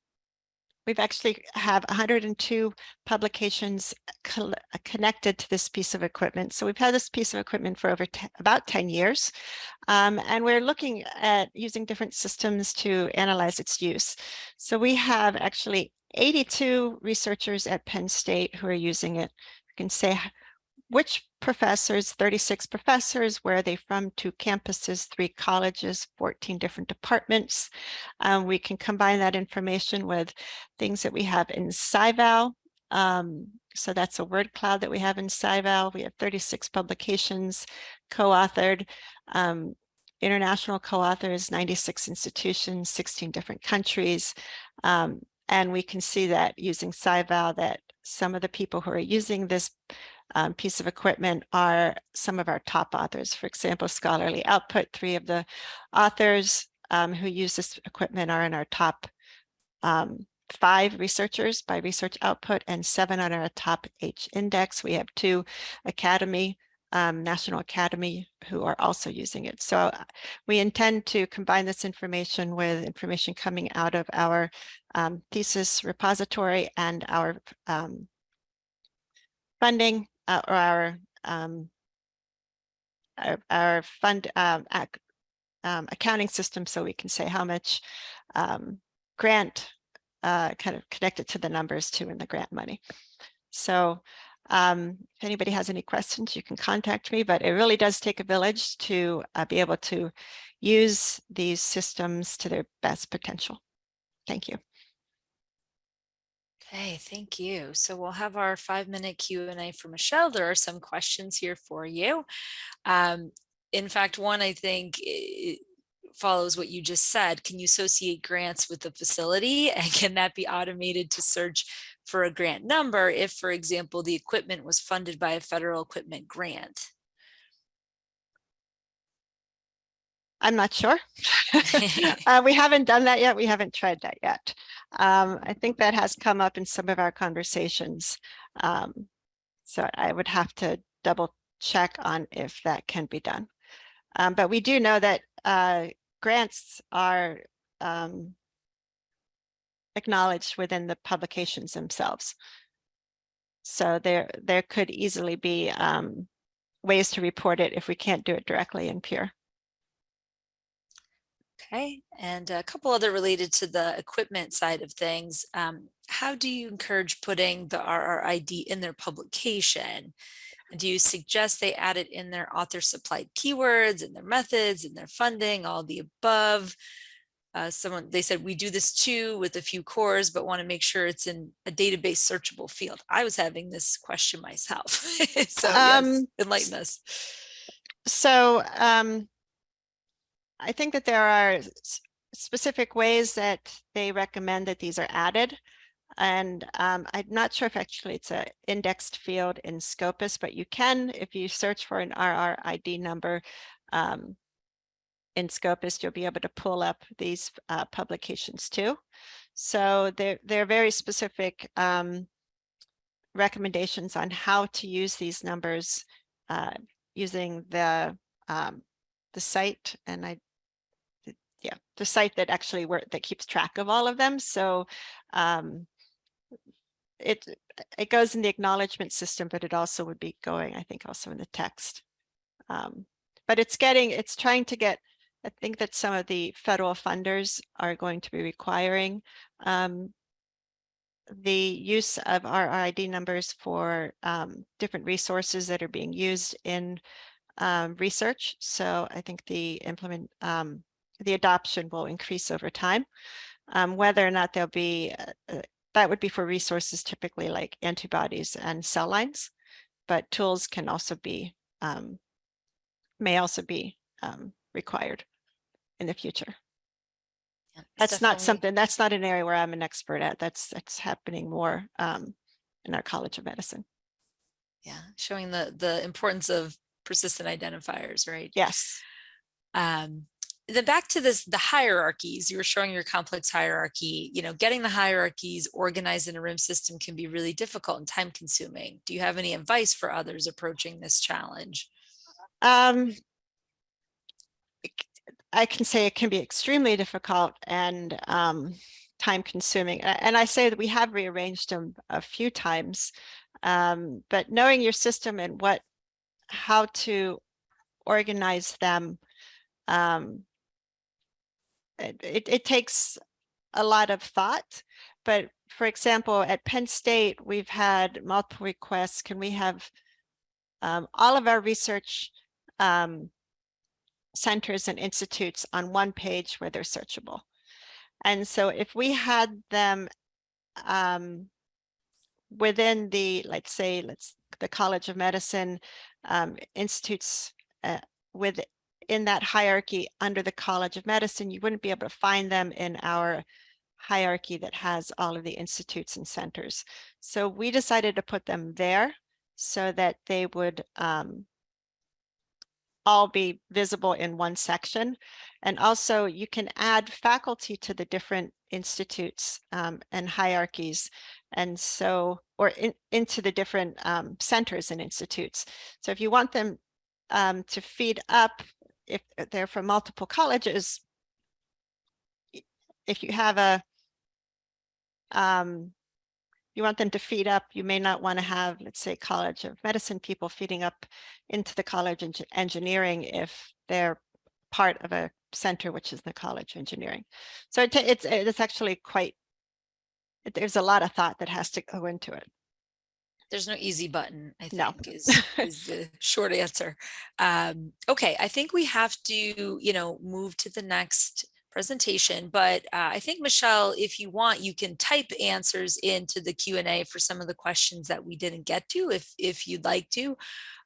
We've actually have 102 publications uh, connected to this piece of equipment. So we've had this piece of equipment for over about 10 years. Um, and we're looking at using different systems to analyze its use. So we have actually 82 researchers at Penn State who are using it. You can say which professors, 36 professors, where are they from, two campuses, three colleges, 14 different departments. Um, we can combine that information with things that we have in SciVal. Um, so that's a word cloud that we have in SciVal. We have 36 publications co-authored. Um, international co-authors, 96 institutions, 16 different countries. Um, and we can see that using SciVal that some of the people who are using this um, piece of equipment are some of our top authors. For example, Scholarly Output, three of the authors um, who use this equipment are in our top um, five researchers by research output and seven on our top H index. We have two Academy um, National Academy who are also using it. So uh, we intend to combine this information with information coming out of our um, thesis repository and our um, funding uh, or our um, our, our fund um, ac- um, accounting system so we can say how much um, grant uh, kind of connected to the numbers too in the grant money. So um, if anybody has any questions, you can contact me, but it really does take a village to uh, be able to use these systems to their best potential. Thank you. Okay, thank you. So we'll have our five minute Q and A for Michelle. There are some questions here for you. Um, in fact, one I think follows what you just said. Can you associate grants with the facility? And can that be automated to search for a grant number if, for example, the equipment was funded by a federal equipment grant? I'm not sure. Uh, we haven't done that yet. We haven't tried that yet. Um, I think that has come up in some of our conversations. Um, so I would have to double check on if that can be done. Um, but we do know that uh, grants are um, acknowledged within the publications themselves. So there, there could easily be um, ways to report it if we can't do it directly in Pure. Okay, and a couple other related to the equipment side of things. Um, how do you encourage putting the RRID in their publication? Do you suggest they add it in their author supplied keywords and their methods and their funding, all the above? Uh, someone, they said, we do this too with a few cores, but want to make sure it's in a database searchable field. I was having this question myself. So yes, Um, enlighten us. So um, I think that there are specific ways that they recommend that these are added. And um, I'm not sure if actually it's an indexed field in Scopus, but you can, if you search for an RRID number um, in Scopus, you'll be able to pull up these uh, publications too. So they're, they're very specific um, recommendations on how to use these numbers uh, using the um, the site and I the site that actually work that keeps track of all of them. So um it it goes in the acknowledgement system, but it also would be going, I think, also in the text. Um, but it's getting, it's trying to get, I think that some of the federal funders are going to be requiring um the use of our ID numbers for um different resources that are being used in um, research. So I think the implement, um, the adoption will increase over time. Um, whether or not there'll be, uh, uh, that would be for resources typically like antibodies and cell lines, but tools can also be, um, may also be um, required in the future. Yeah, That's not something, that's not an area where I'm an expert at. That's, that's happening more um, in our College of Medicine. Yeah, showing the the importance of persistent identifiers, right? Yes. Um, then back to this, the hierarchies, you were showing your complex hierarchy, you know, getting the hierarchies organized in a RIM system can be really difficult and time consuming. Do you have any advice for others approaching this challenge? Um, I can say it can be extremely difficult and um, time consuming. And I say that we have rearranged them a few times. Um, but knowing your system and what, how to organize them, um, it, it, takes a lot of thought. But for example, at Penn State, we've had multiple requests. Can we have um, all of our research um, centers and institutes on one page where they're searchable? And so if we had them um, within the, let's say, let's the College of Medicine um, institutes uh, with in that hierarchy under the College of Medicine, you wouldn't be able to find them in our hierarchy that has all of the institutes and centers. So we decided to put them there so that they would um, all be visible in one section. And also you can add faculty to the different institutes um, and hierarchies. And so, or in, into the different um, centers and institutes. So if you want them um, to feed up, if they're from multiple colleges, if you have a, um, you want them to feed up, you may not want to have, let's say, College of Medicine people feeding up into the College of Engineering if they're part of a center, which is the College of Engineering. So it, it's, it's actually quite, there's a lot of thought that has to go into it. There's no easy button, I No. think is, is the short answer. Um, okay, I think we have to, you know, move to the next presentation, but uh, I think Michelle, if you want, you can type answers into the Q and A for some of the questions that we didn't get to, if, if you'd like to,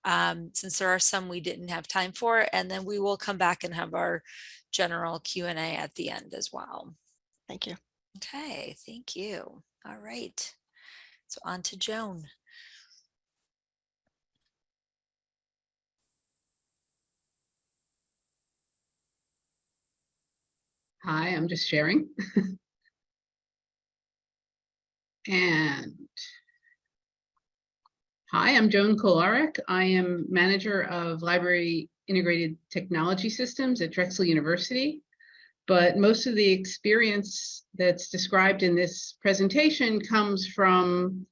um, since there are some we didn't have time for, and then we will come back and have our general Q and A at the end as well. Thank you. Okay, thank you. All right. So on to Joan. Hi, I'm just sharing. and hi, I'm Joan Kolarek. I am manager of library integrated technology systems at Drexel University. But most of the experience that's described in this presentation comes from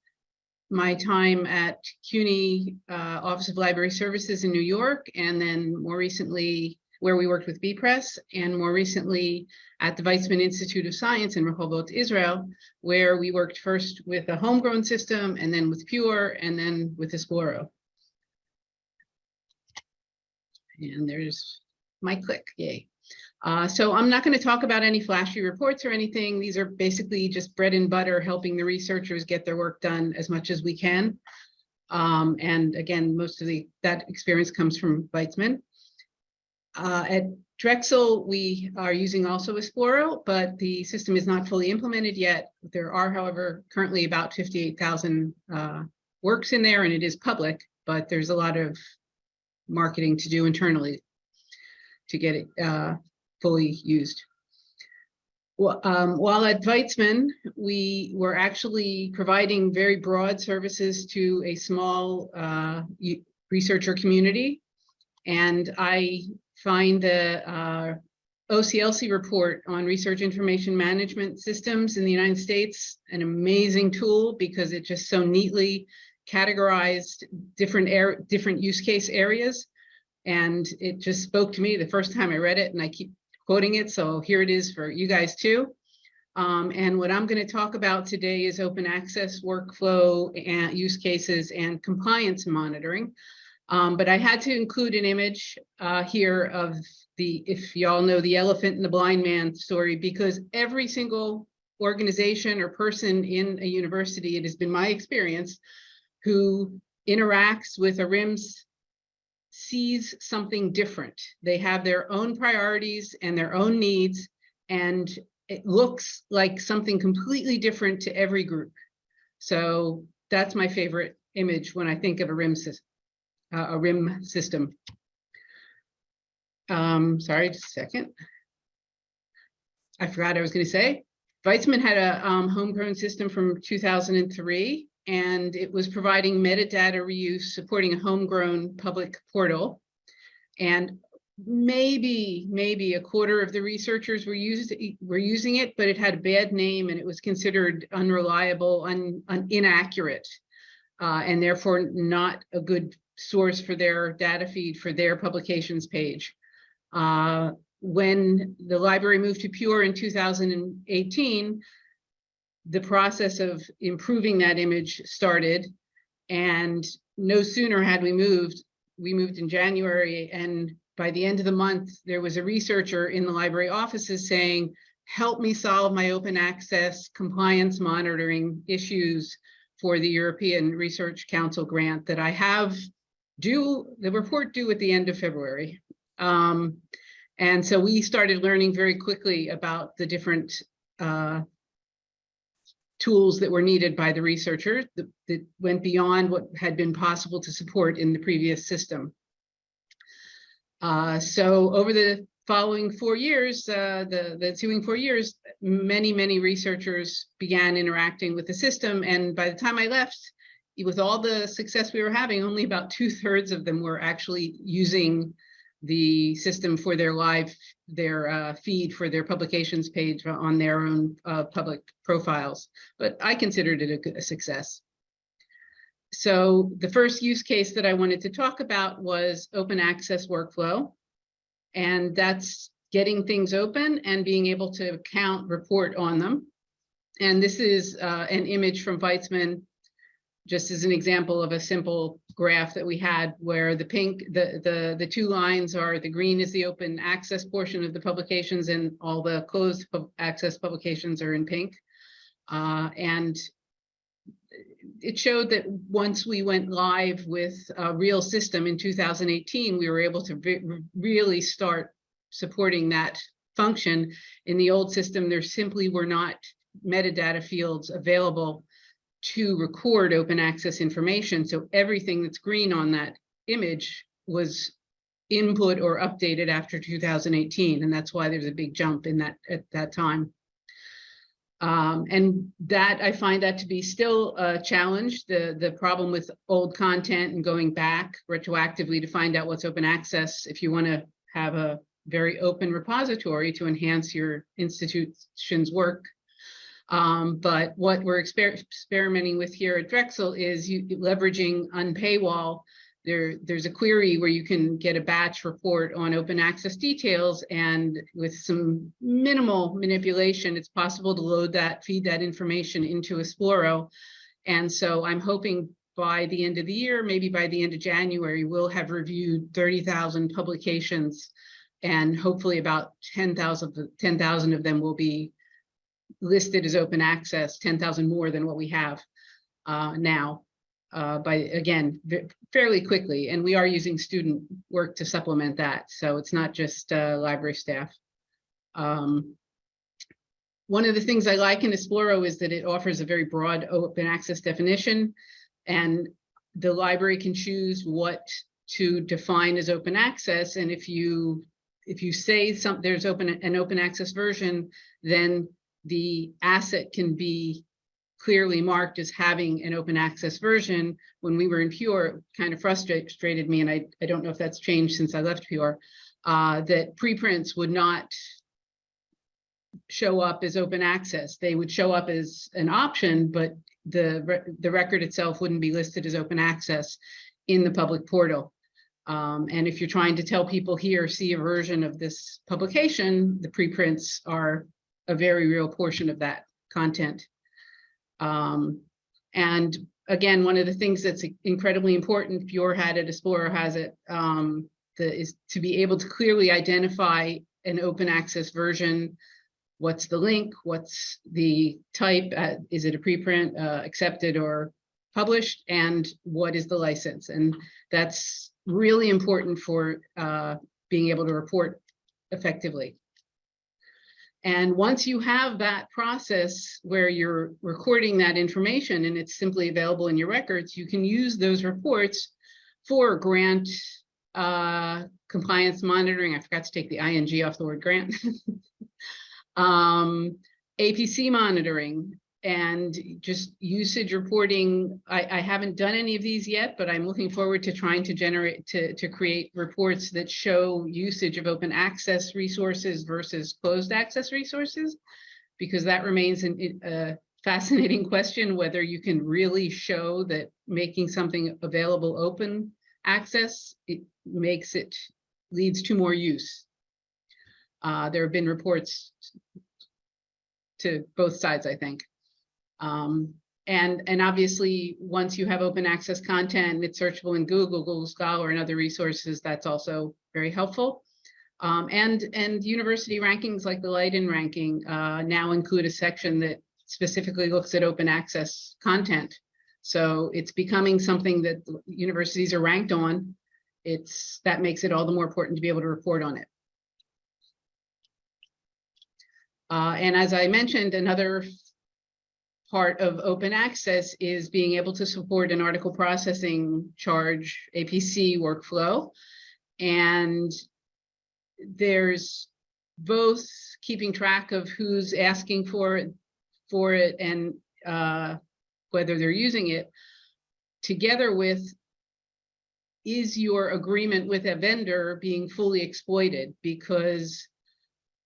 my time at CUNY uh, Office of Library Services in New York, and then more recently where we worked with bepress, and more recently at the Weizmann Institute of Science in Rehovot, Israel, where we worked first with a homegrown system, and then with Pure, and then with Esploro. And there's my click, yay. Uh, so I'm not going to talk about any flashy reports or anything. These are basically just bread and butter, helping the researchers get their work done as much as we can. Um, and again, most of the that experience comes from Weizmann. Uh, at Drexel, we are using also Esploro, but the system is not fully implemented yet. There are, however, currently about 58,000 uh, works in there and it is public, but there's a lot of marketing to do internally to get it uh, fully used. Well, um, while at Weizmann, we were actually providing very broad services to a small uh, researcher community. And I find the uh, OCLC report on research information management systems in the United States an amazing tool because it just so neatly categorized different air, different use case areas. And it just spoke to me the first time I read it and I keep quoting it. So here it is for you guys too. Um, and what I'm going to talk about today is open access workflow and use cases and compliance monitoring. Um, but I had to include an image uh, here of the, if y'all know the elephant and the blind man story, because every single organization or person in a university, it has been my experience, who interacts with a RIMS sees something different. They have their own priorities and their own needs, and it looks like something completely different to every group. So that's my favorite image when I think of a RIM system uh, a RIM system. Um, sorry, just a second. I forgot I was going to say. Weizmann had a um, homegrown system from 2003, and it was providing metadata reuse, supporting a homegrown public portal. And maybe, maybe a quarter of the researchers were used were using it, but it had a bad name and it was considered unreliable, un, un inaccurate, uh, and therefore not a good source for their data feed for their publications page. Uh, when the library moved to Pure in 2018, the process of improving that image started. And no sooner had we moved, we moved in January and by the end of the month, there was a researcher in the library offices saying, help me solve my open access compliance monitoring issues for the European Research Council grant that I have due, the report due at the end of February. Um, and so we started learning very quickly about the different uh, tools that were needed by the researchers that, that went beyond what had been possible to support in the previous system. Uh, so over the following four years, uh, the, the ensuing four years, many, many researchers began interacting with the system. And by the time I left, with all the success we were having, only about two thirds of them were actually using the system for their live, their uh, feed for their publications page on their own uh, public profiles. But I considered it a, a success. So the first use case that I wanted to talk about was open access workflow. And that's getting things open and being able to count, report on them. And this is uh, an image from Weizmann, just as an example of a simple graph that we had where the pink, the, the, the two lines are, the green is the open access portion of the publications and all the closed pub- access publications are in pink. Uh, and it showed that once we went live with a real system in 2018, we were able to re- really start supporting that function. In the old system, there simply were not metadata fields available to record open access information. So everything that's green on that image was input or updated after 2018. And that's why there's a big jump in that at that time. Um, and that I find that to be still a challenge, the, the problem with old content and going back retroactively to find out what's open access. If you want to have a very open repository to enhance your institution's work. Um, but what we're exper experimenting with here at Drexel is you leveraging Unpaywall. There, there's a query where you can get a batch report on open access details and with some minimal manipulation, it's possible to load that, feed that information into Esploro. And so I'm hoping by the end of the year, maybe by the end of January, we'll have reviewed 30,000 publications and hopefully about 10,000 10,000 of them will be listed as open access, 10,000 more than what we have uh, now uh, by, again, fairly quickly. And we are using student work to supplement that. So it's not just uh, library staff. Um, One of the things I like in Esploro is that it offers a very broad open access definition. And the library can choose what to define as open access. And if you, if you say some, there's open, an open access version, then the asset can be clearly marked as having an open access version. When we were in Pure, it kind of frustrated me, and I, I don't know if that's changed since I left Pure, uh, that preprints would not show up as open access. They would show up as an option, but the, re- the record itself wouldn't be listed as open access in the public portal. Um, and if you're trying to tell people here, see a version of this publication, the preprints are a very real portion of that content. Um, and again, one of the things that's incredibly important, Pure had it, Esploro has it, um, the, is to be able to clearly identify an open access version. What's the link? What's the type? Uh, is it a preprint, uh, accepted or published? And what is the license? And that's really important for uh, being able to report effectively. And once you have that process where you're recording that information and it's simply available in your records, you can use those reports for grant uh, compliance monitoring. I forgot to take the ing off the word grant. um, APC monitoring and just usage reporting. I, I haven't done any of these yet, but I'm looking forward to trying to generate, to, to create reports that show usage of open access resources versus closed access resources. Because that remains an, a fascinating question, whether you can really show that making something available open access, it makes it, leads to more use. Uh, there have been reports to both sides, I think. Um, and, and obviously, once you have open access content, it's searchable in Google, Google Scholar and other resources, that's also very helpful. Um, and, and university rankings like the Leiden ranking uh, now include a section that specifically looks at open access content. So it's becoming something that universities are ranked on. It's, that makes it all the more important to be able to report on it. Uh, and as I mentioned, another part of open access is being able to support an article processing charge APC workflow. And there's both keeping track of who's asking for it, for it and uh, whether they're using it, together with is your agreement with a vendor being fully exploited? Because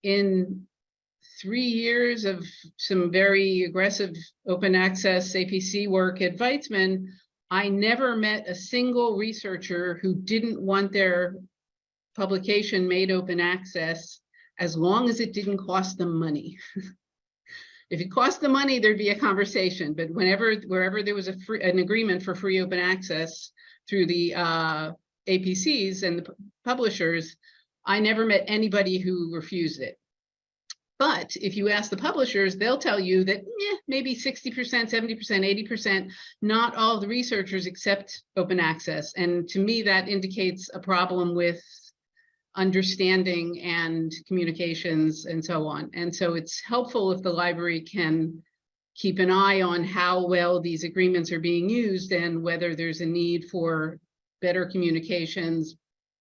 in three years of some very aggressive open access APC work at Weizmann, I never met a single researcher who didn't want their publication made open access as long as it didn't cost them money. if it cost them money, there'd be a conversation, but whenever, wherever there was a free, an agreement for free open access through the uh, APCs and the publishers, I never met anybody who refused it. But if you ask the publishers, they'll tell you that eh, maybe 60%, 70%, 80%, not all the researchers accept open access. And to me, that indicates a problem with understanding and communications and so on. And so it's helpful if the library can keep an eye on how well these agreements are being used and whether there's a need for better communications,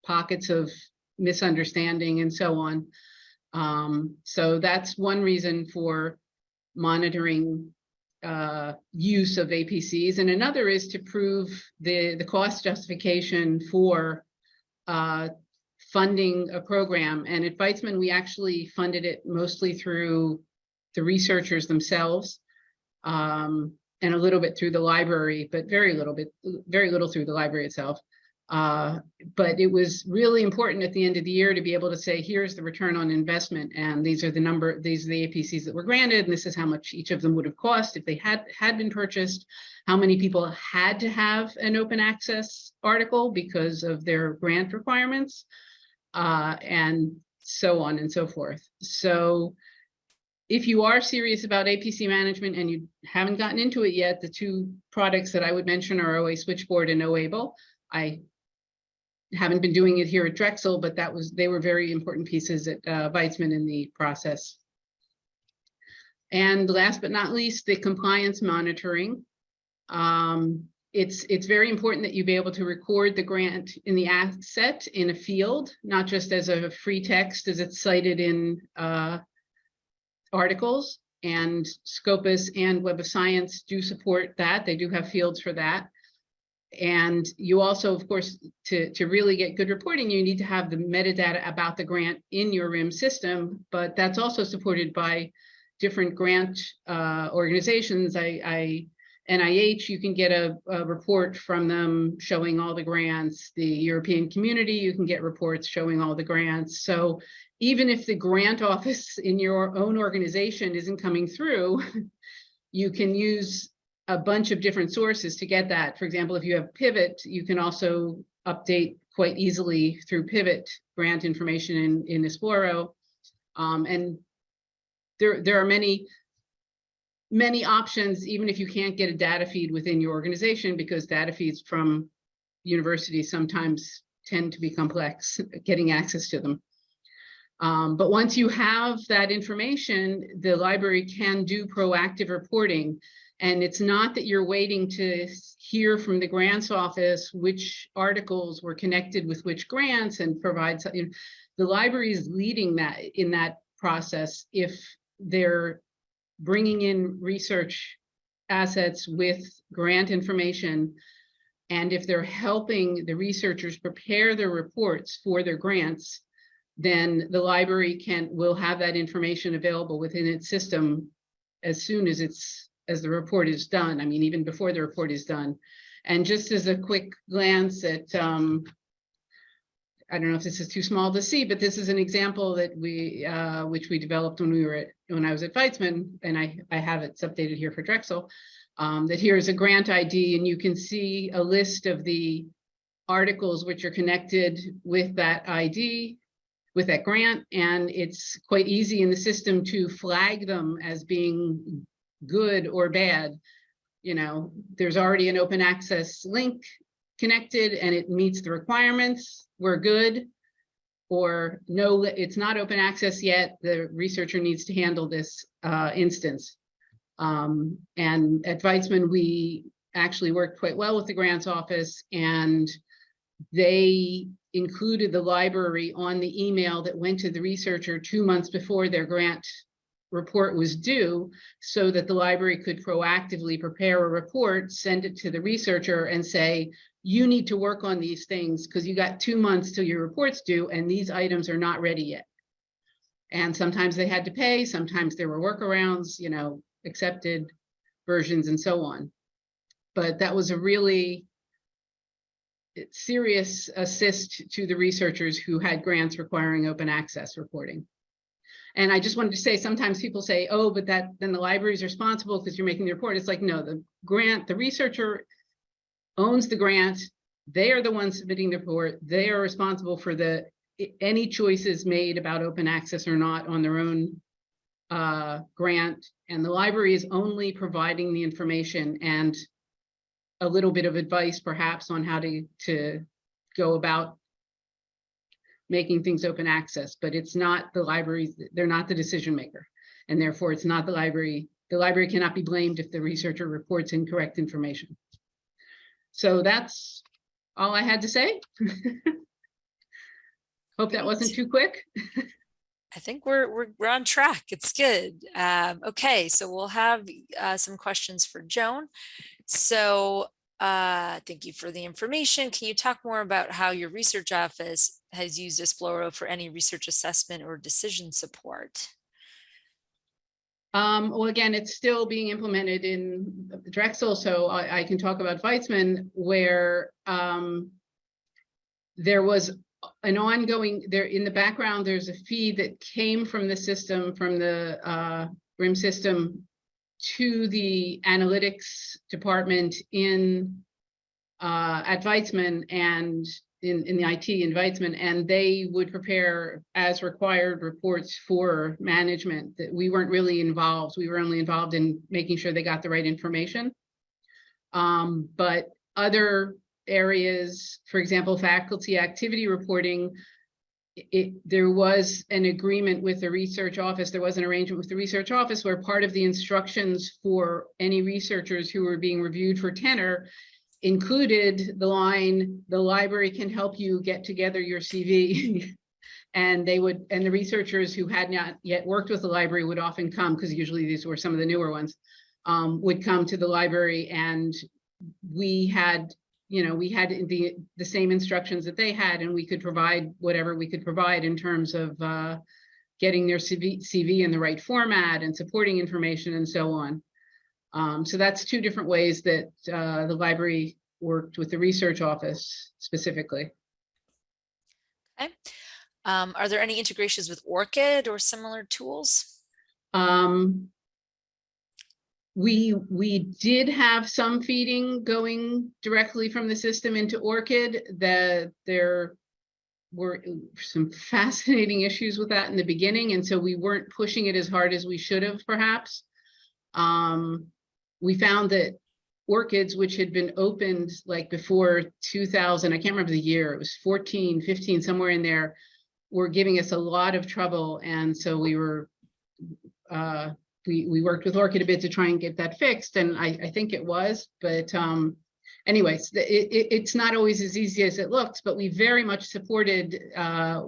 pockets of misunderstanding and so on. Um, so that's one reason for monitoring uh, use of APCs. And another is to prove the, the cost justification for uh, funding a program. And at Weizmann, we actually funded it mostly through the researchers themselves um, and a little bit through the library, but very little bit, very little through the library itself. Uh, but it was really important at the end of the year to be able to say, here's the return on investment, and these are the number, these are the APCs that were granted, and this is how much each of them would have cost if they had had been purchased. How many people had to have an open access article because of their grant requirements, uh, and so on and so forth. So if you are serious about APC management and you haven't gotten into it yet, the two products that I would mention are OA Switchboard and OABLE. I haven't been doing it here at Drexel, but that was, they were very important pieces at uh, Weizmann in the process. And last but not least, the compliance monitoring. Um, it's, it's very important that you be able to record the grant in the asset in a field, not just as a free text as it's cited in uh, articles. And Scopus and Web of Science do support that. They do have fields for that. And you also, of course, to, to really get good reporting, you need to have the metadata about the grant in your RIM system, but that's also supported by different grant uh, organizations. I, I NIH, you can get a, a report from them showing all the grants. The European community, you can get reports showing all the grants. So even if the grant office in your own organization isn't coming through, you can use a bunch of different sources to get that. For example, if you have Pivot, you can also update quite easily through Pivot grant information in, in Esploro. Um, and there, there are many, many options, even if you can't get a data feed within your organization, because data feeds from universities sometimes tend to be complex, getting access to them. Um, but once you have that information, the library can do proactive reporting and it's not that you're waiting to hear from the grants office which articles were connected with which grants and provide something. The library is leading that in that process if they're bringing in research assets with grant information and if they're helping the researchers prepare their reports for their grants, then the library can will have that information available within its system as soon as it's as the report is done. I mean, even before the report is done. And just as a quick glance at, um, I don't know if this is too small to see, but this is an example that we, uh, which we developed when we were at, when I was at Weizmann, and I, I have it updated here for Drexel, um, that here's a grant ID and you can see a list of the articles which are connected with that ID, with that grant, and it's quite easy in the system to flag them as being good or bad. You know, there's already an open access link connected and it meets the requirements, we're good. Or no, it's not open access yet, the researcher needs to handle this uh, instance. Um, and at Weizmann, we actually worked quite well with the grants office and they included the library on the email that went to the researcher two months before their grant report was due so that the library could proactively prepare a report, send it to the researcher and say, you need to work on these things because you got two months till your report's due and these items are not ready yet. And sometimes they had to pay, sometimes there were workarounds, you know, accepted versions and so on. But that was a really serious assist to the researchers who had grants requiring open access reporting. And I just wanted to say, sometimes people say, oh, but that then the library is responsible because you're making the report. It's like, no, the grant, the researcher owns the grant. They are the ones submitting the report. They are responsible for the any choices made about open access or not on their own uh, grant. And the library is only providing the information and a little bit of advice perhaps on how to, to go about making things open access, but it's not the libraries, they're not the decision maker. And therefore it's not the library, the library cannot be blamed if the researcher reports incorrect information. So that's all I had to say. Hope that wasn't too quick. I think we're, we're, we're on track. It's good. Um, okay, so we'll have uh, some questions for Joan. So uh, thank you for the information. Can you talk more about how your research office has used Esploro for any research assessment or decision support? Um, well, again, it's still being implemented in Drexel, so I, I can talk about Weizmann, where um, there was an ongoing, there in the background, there's a feed that came from the system, from the uh, RIM system to the analytics department in uh, at Weizmann and in, in the IT in Weizmann, and they would prepare as required reports for management that we weren't really involved. We were only involved in making sure they got the right information. Um, but other areas, for example, faculty activity reporting, it, there was an agreement with the research office, there was an arrangement with the research office where part of the instructions for any researchers who were being reviewed for tenor included the line, the library can help you get together your CV. and they would, and the researchers who had not yet worked with the library would often come, because usually these were some of the newer ones, um, would come to the library and we had you know, we had the, the same instructions that they had and we could provide whatever we could provide in terms of uh, getting their CV, CV in the right format and supporting information and so on. Um, so that's two different ways that uh, the library worked with the research office specifically. Okay. Um, are there any integrations with ORCID or similar tools? Um, we we did have some feeding going directly from the system into ORCID that there were some fascinating issues with that in the beginning and so we weren't pushing it as hard as we should have perhaps. Um, we found that ORCIDs which had been opened like before 2000 i can't remember the year it was 14 15 somewhere in there were giving us a lot of trouble and so we were uh, we, we worked with ORCID a bit to try and get that fixed, and I, I think it was, but um, anyways, it, it, it's not always as easy as it looks, but we very much supported uh,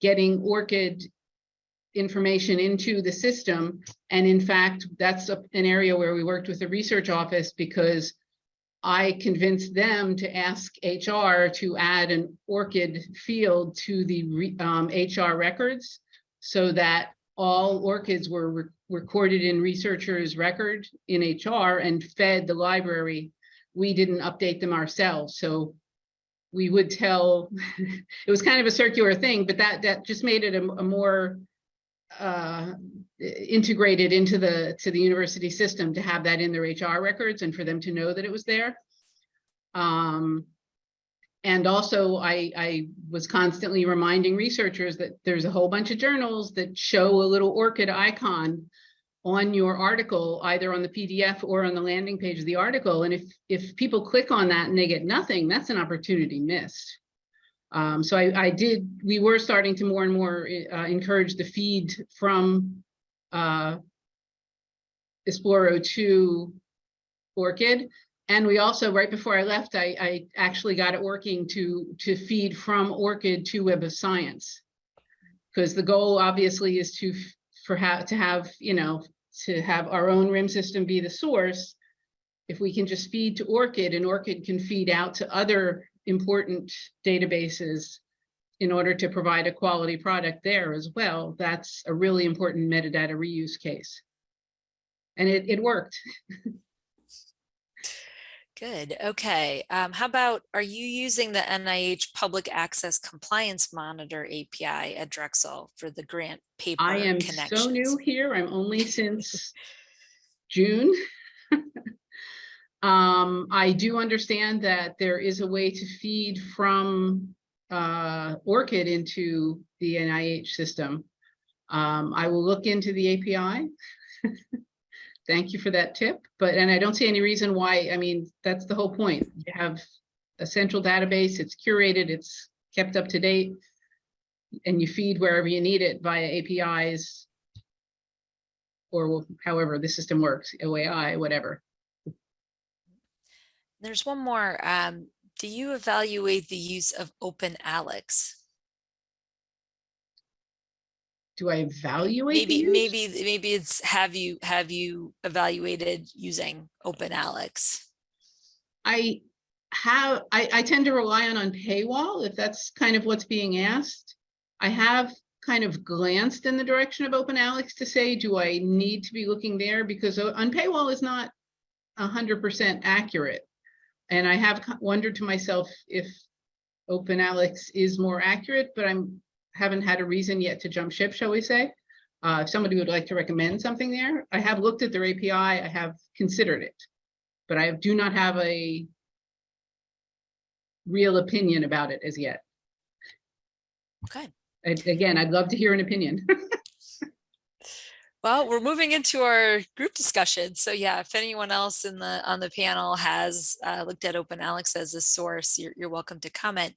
getting ORCID information into the system. And in fact, that's a, an area where we worked with the research office because I convinced them to ask HR to add an ORCID field to the re, um, HR records so that all ORCIDs were re recorded in researchers record in HR and fed the library. We didn't update them ourselves. So we would tell, it was kind of a circular thing, but that, that just made it a, a more uh, integrated into the, to the university system to have that in their HR records and for them to know that it was there. Um, and also I, I was constantly reminding researchers that there's a whole bunch of journals that show a little ORCID icon on your article, either on the PDF or on the landing page of the article. And if, if people click on that and they get nothing, that's an opportunity missed. Um, so I, I did, we were starting to more and more uh, encourage the feed from uh, Esploro to ORCID. And we also, right before I left, I, I actually got it working to, to feed from ORCID to Web of Science. Because the goal obviously is to, for to have, you know, to have our own RIM system be the source. If we can just feed to ORCID and ORCID can feed out to other important databases in order to provide a quality product there as well, that's a really important metadata reuse case. And it, it worked. Good. Okay. Um, how about, are you using the NIH Public Access Compliance Monitor API at Drexel for the grant paper I am so new here. I'm only since June. Um, I do understand that there is a way to feed from uh, ORCID into the NIH system. Um, I will look into the API. Thank you for that tip, but, and I don't see any reason why, I mean, that's the whole point. You have a central database, it's curated, it's kept up to date and you feed wherever you need it via APIs or however the system works, OAI, whatever. There's one more. Um, do you evaluate the use of OpenAlex? Do I evaluate? Maybe, maybe, maybe it's have you, have you evaluated using OpenAlex? I have, I, I tend to rely on Unpaywall if that's kind of what's being asked. I have kind of glanced in the direction of OpenAlex to say, do I need to be looking there? Because uh, Unpaywall is not hundred percent accurate. And I have wondered to myself if OpenAlex is more accurate, but I'm, haven't had a reason yet to jump ship, shall we say? Uh, if somebody would like to recommend something there, I have looked at their API, I have considered it. But I do not have a real opinion about it as yet. Okay. Again, I'd love to hear an opinion. Well, we're moving into our group discussion. So yeah, if anyone else in the, on the panel has uh, looked at OpenAlex as a source, you're, you're welcome to comment.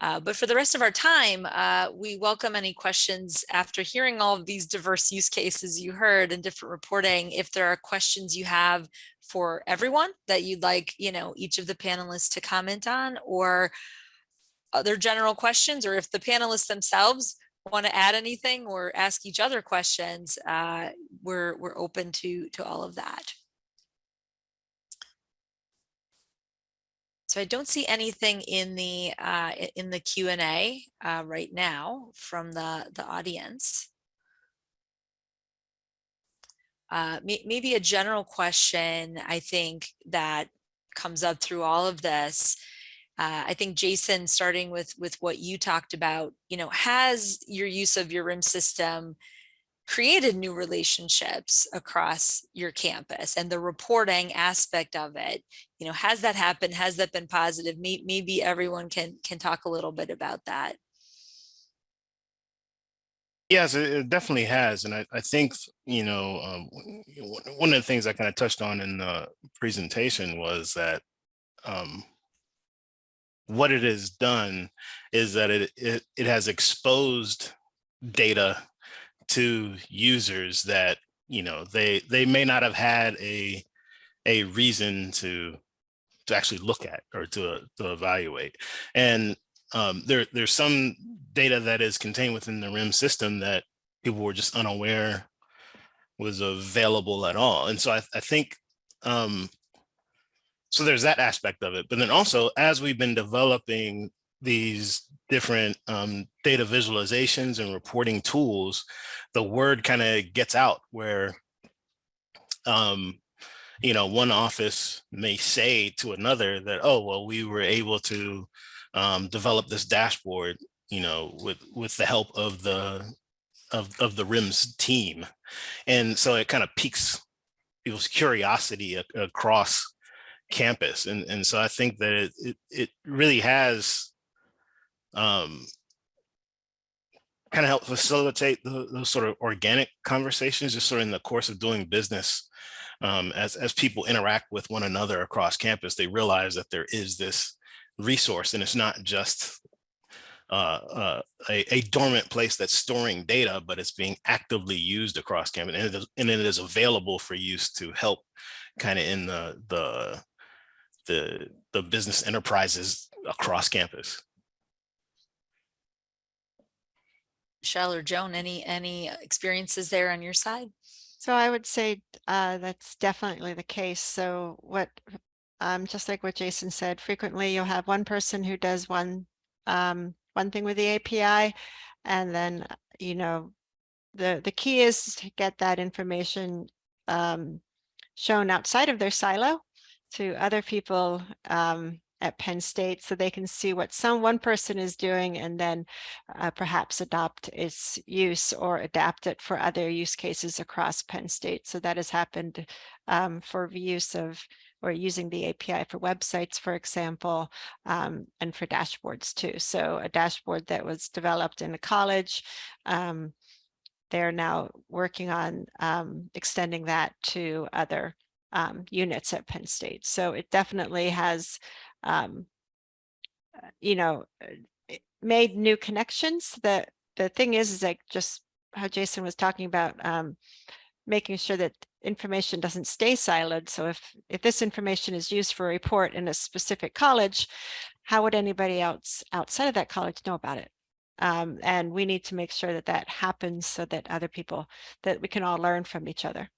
Uh, But for the rest of our time, uh, we welcome any questions after hearing all of these diverse use cases you heard and different reporting. If there are questions you have for everyone that you'd like, you know, each of the panelists to comment on or other general questions, or if the panelists themselves want to add anything or ask each other questions, uh, we're, we're open to, to all of that. So I don't see anything in the, uh, in the Q and A, uh, right now from the, the audience. Uh, maybe a general question, I think that comes up through all of this uh, I think Jason, starting with with what you talked about, you know, has your use of your RIM system created new relationships across your campus and the reporting aspect of it? You know, has that happened? Has that been positive? Maybe everyone can can talk a little bit about that. Yes, it it definitely has. And I, I think, you know, um, one of the things I kind of touched on in the presentation was that um, what it has done is that it, it, it has exposed data to users that, you know, they, they may not have had a, a reason to, to actually look at or to, to evaluate. And um, there, there's some data that is contained within the RIM system that people were just unaware was available at all. And so I, I think, um, so there's that aspect of it. But then also, as we've been developing these different um, data visualizations and reporting tools, the word kind of gets out where, um, you know, one office may say to another that, oh, well, we were able to um, develop this dashboard, you know, with with the help of the of, of the RIMS team. And so it kind of piques people's curiosity across campus. And, and so I think that it, it, it really has um, kind of help facilitate tho- those sort of organic conversations, just sort of in the course of doing business. Um, as, as people interact with one another across campus, they realize that there is this resource and it's not just uh, uh, a, a dormant place that's storing data, but it's being actively used across campus and it is, and it is available for use to help kind of in the, the, the, the business enterprises across campus. Michelle or Joan, any, any experiences there on your side? So I would say uh, that's definitely the case. So what, um, just like what Jason said, frequently you'll have one person who does one, um, one thing with the API. And then, uh, you know, the, the key is to get that information um, shown outside of their silo to other people um, at Penn State so they can see what some one person is doing and then uh, perhaps adopt its use or adapt it for other use cases across Penn State. So that has happened um, for use of or using the API for websites, for example, um, and for dashboards too. So a dashboard that was developed in a college, um, they're now working on um, extending that to other um, units at Penn State. So it definitely has um, uh, you know, uh, made new connections. The the thing is, is like just how Jason was talking about um, making sure that information doesn't stay siloed. So if if this information is used for a report in a specific college, how would anybody else outside of that college know about it? Um, and we need to make sure that that happens so that other people that we can all learn from each other.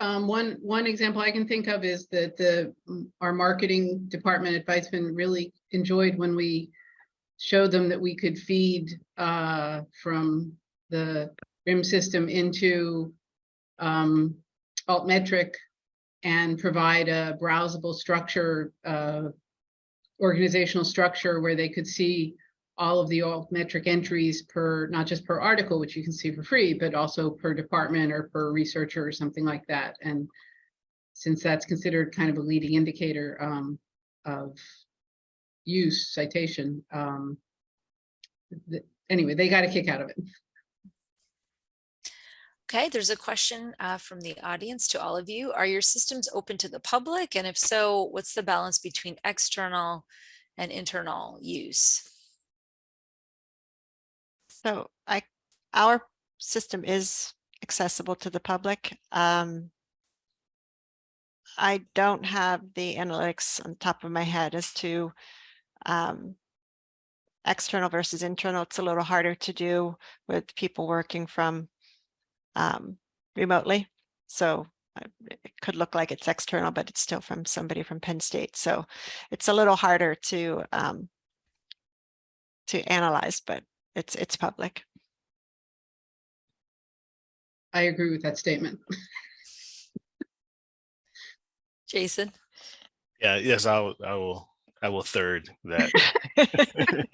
Um, one, one example I can think of is that the, our marketing department at Weizmann really enjoyed when we showed them that we could feed, uh, from the RIM system into, um, altmetric and provide a browsable structure, uh, organizational structure where they could see all of the altmetric entries per, not just per article, which you can see for free, but also per department or per researcher or something like that. And since that's considered kind of a leading indicator um, of use citation, um, anyway, they got a kick out of it. Okay, there's a question uh, from the audience to all of you. Are your systems open to the public? And if so, what's the balance between external and internal use? So I, our system is accessible to the public. Um, I don't have the analytics on top of my head as to um, external versus internal. It's a little harder to do with people working from um, remotely. So uh, it could look like it's external, but it's still from somebody from Penn State. So it's a little harder to um, to analyze, but it's it's public. I agree with that statement. Jason? Yeah, yes, I will, I will, I will third that.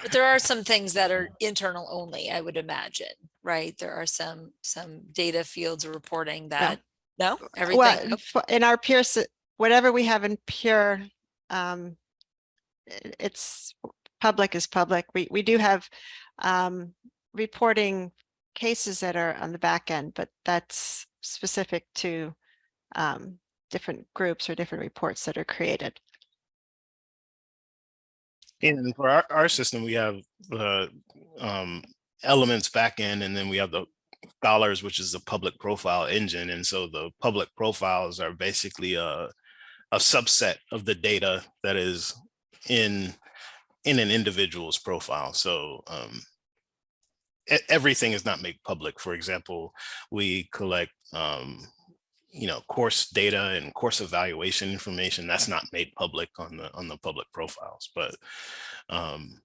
But there are some things that are internal only, I would imagine, right? There are some, some data fields or reporting that, no, everything, Well, in our Pure, whatever we have in Pure, um, it's public is public. We, we do have, um, reporting cases that are on the back end, but that's specific to, um, different groups or different reports that are created. And for our, our system, we have the um, elements and then we have the Scholars, which is the public profile engine. And so the public profiles are basically a, a subset of the data that is in in an individual's profile. So um, everything is not made public. For example, we collect um, you know, course data and course evaluation information that's not made public on the on the public profiles. But um,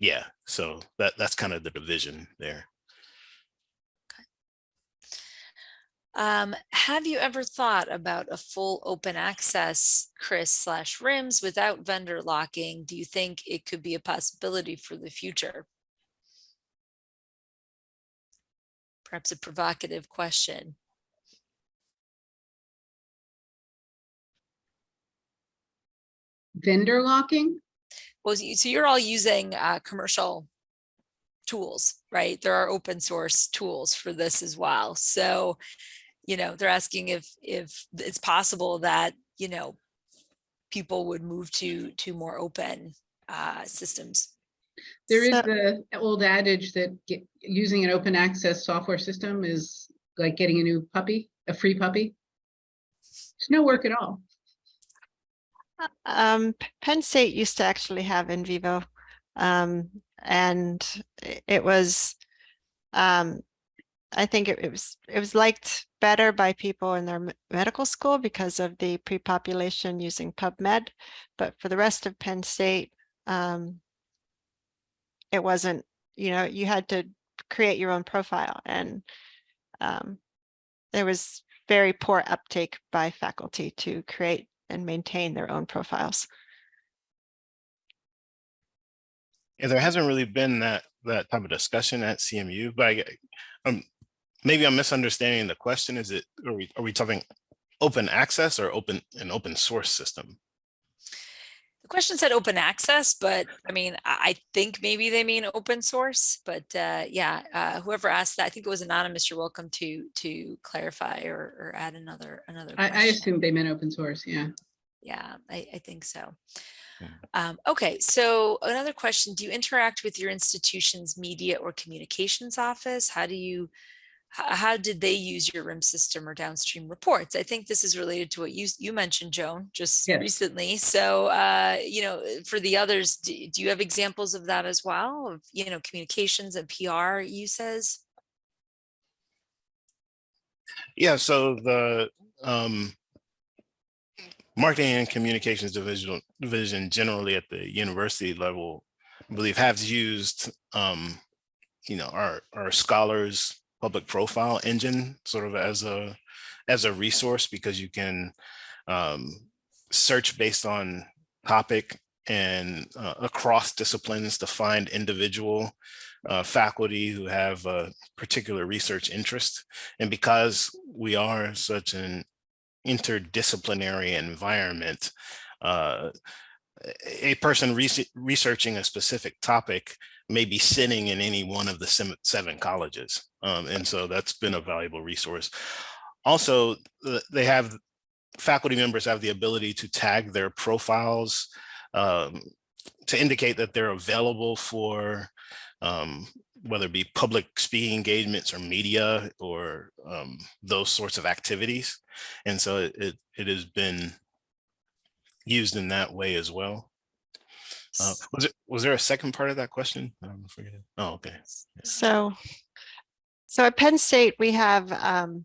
yeah, so that that's kind of the division there. Um, have you ever thought about a full open access CRIS slash RIMS without vendor locking? Do you think it could be a possibility for the future? Perhaps a provocative question. Vendor locking? Well, so you- so you're all using uh, commercial tools, right? There are open source tools for this as well. So, you know, they're asking if if it's possible that you know people would move to to more open uh, systems. There is So- the old adage that get, using an open access software system is like getting a new puppy, a free puppy. It's no work at all. Um, Penn State used to actually have in VIVO. Um, and it was, um, I think it, it was, it was liked better by people in their medical school because of the pre-population using PubMed. But for the rest of Penn State, um, it wasn't, you know, you had to create your own profile and, um, there was very poor uptake by faculty to create and maintain their own profiles. Yeah, there hasn't really been that, that type of discussion at CMU, but I, um, maybe I'm misunderstanding the question. Is it, are we, are we talking open access or open, an open source system? The question said open access, but I mean, I, I think maybe they mean open source. But uh, yeah, uh, whoever asked that, I think it was anonymous. You're welcome to to clarify or, or add another another. I, I question. assumed they meant open source, yeah. Yeah, I, I think so. Yeah. Um, okay, so another question, do you interact with your institution's media or communications office? How do you, how, did they use your RIM system or downstream reports? I think this is related to what you, you mentioned, Joan, just Yes. recently. So, uh, you know, for the others, do, do you have examples of that as well? Of, you know, communications and PR uses? Yeah, so the um marketing and communications division division generally at the university level, I believe have used um, you know, our our scholars public profile engine sort of as a as a resource because you can um search based on topic and uh, across disciplines to find individual uh, faculty who have a particular research interest. And because we are such an interdisciplinary environment, uh, a person rese- researching a specific topic may be sitting in any one of the seven colleges. Um, and so that's been a valuable resource. Also, they have faculty members have the ability to tag their profiles um, to indicate that they're available for um, whether it be public speaking engagements or media or um, those sorts of activities. And so it, it has been used in that way as well. Uh, was it, was there a second part of that question? I'm forgetting. Oh, okay. So, so at Penn State, we have um,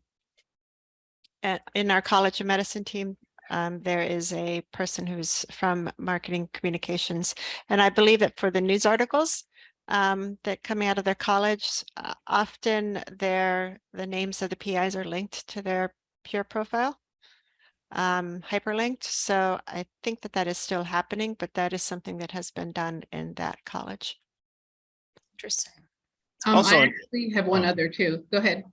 at- in our College of Medicine team, um, there is a person who's from marketing communications. And I believe that for the news articles um, that coming out of their college, uh, often their, the names of the PIs are linked to their Pure profile um, hyperlinked. So I think that that is still happening, but that is something that has been done in that college. Interesting. Um, Also I actually have one oh. other too. Go ahead.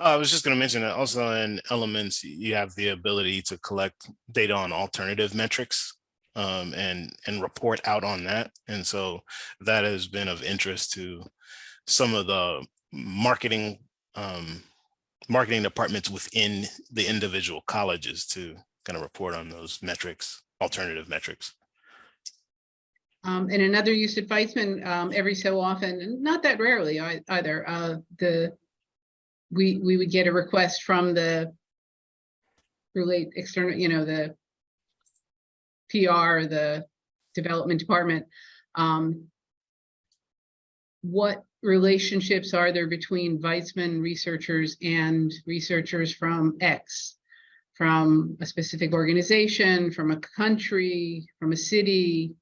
Uh, I was just going to mention that also in elements, you have the ability to collect data on alternative metrics um, and and report out on that. And so that has been of interest to some of the marketing um, marketing departments within the individual colleges to kind of report on those metrics, alternative metrics. Um, and another use of Weizmann, um, every so often, and not that rarely either, uh, the, we, we would get a request from the relate external, you know, the PR, the development department, um, what relationships are there between Weizmann researchers and researchers from X? From a specific organization, from a country, from a city,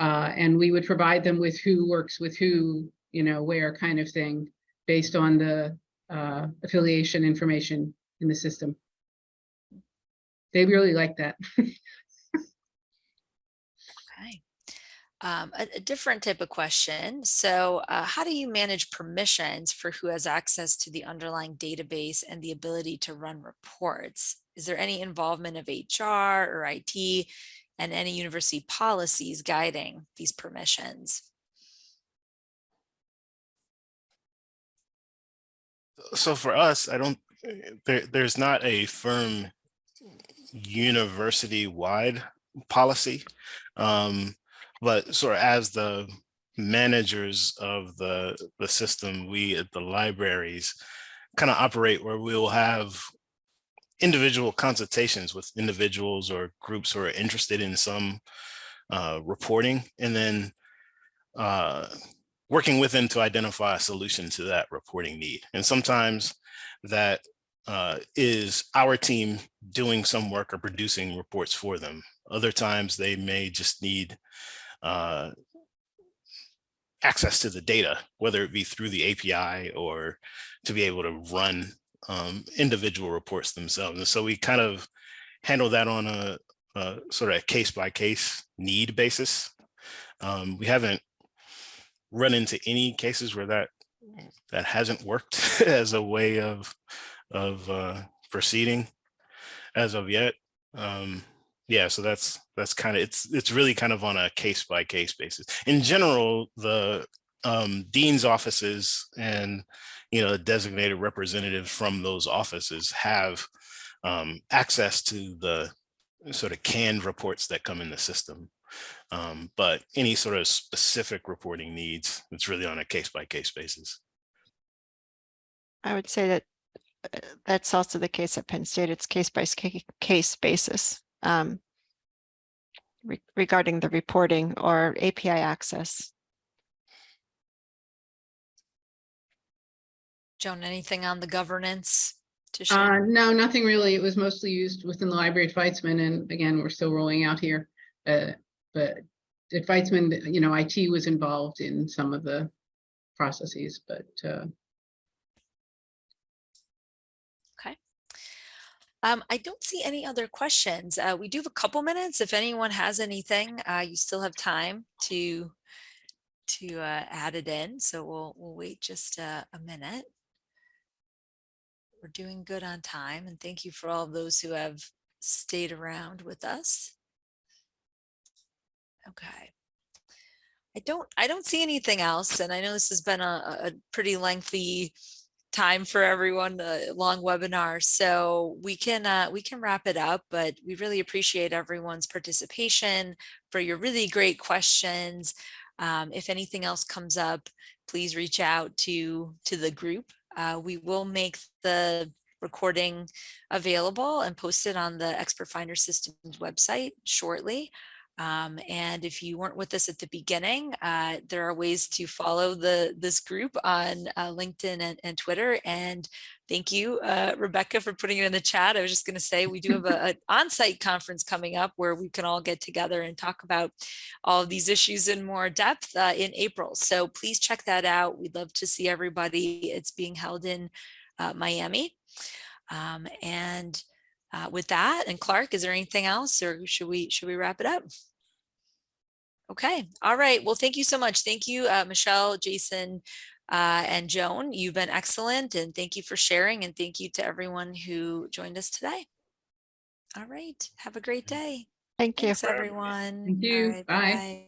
uh, and we would provide them with who works with who, you know, where kind of thing, based on the uh, affiliation information in the system. They really like that. Okay. Um, a, a different type of question. So uh, how do you manage permissions for who has access to the underlying database and the ability to run reports? Is there any involvement of HR or IT and any university policies guiding these permissions? So for us, I don't, there, there's not a firm university-wide policy. Um, but sort of as the managers of the, the system, we at the libraries kind of operate where we'll have individual consultations with individuals or groups who are interested in some uh, reporting and then uh, working with them to identify a solution to that reporting need. And sometimes that uh, is our team doing some work or producing reports for them. Other times they may just need uh, access to the data, whether it be through the API or to be able to run um, individual reports themselves. And so we kind of handle that on a, a sort of a case by case need basis. Um, we haven't run into any cases where that that hasn't worked as a way of of uh, proceeding as of yet. Um, yeah, so that's that's kind of it's it's really kind of on a case by case basis. In general, the um, dean's offices and you know the designated representatives from those offices have um, access to the sort of canned reports that come in the system. Um, but any sort of specific reporting needs, it's really on a case by case basis. I would say that uh, that's also the case at Penn State. It's case by ca- case basis um, re- regarding the reporting or API access. Joan, anything on the governance to Uh, no, nothing really. It was mostly used within the library at Weizmann, and again, we're still rolling out here. Uh, but at Weizmann, you know, IT was involved in some of the processes, but, uh, Um, I don't see any other questions. Uh, we do have a couple minutes. If anyone has anything, uh, you still have time to to uh, add it in. So we'll we'll wait just a, a minute. We're doing good on time, and thank you for all of those who have stayed around with us. Okay. I don't I don't see anything else, and I know this has been a, a pretty lengthy time for everyone, a long webinar. So we can uh, we can wrap it up, but we really appreciate everyone's participation for your really great questions. Um, if anything else comes up, please reach out to to the group. Uh, we will make the recording available and posted on the Expert Finder Systems website shortly. Um, and if you weren't with us at the beginning, uh, there are ways to follow the this group on uh, LinkedIn and, and, Twitter. And thank you, uh, Rebecca, for putting it in the chat. I was just going to say we do have an on-site conference coming up where we can all get together and talk about all of these issues in more depth uh, in April. So please check that out. We'd love to see everybody. It's being held in uh, Miami. Um, and uh, with that, and Clarke, is there anything else or should we should we wrap it up? Okay, all right. Well, thank you so much. Thank you, uh, Michelle, Jason, uh, and Joan. You've been excellent and thank you for sharing and thank you to everyone who joined us today. All right, have a great day. Thank you. Thanks, everyone. Thank you. All right, Bye. bye.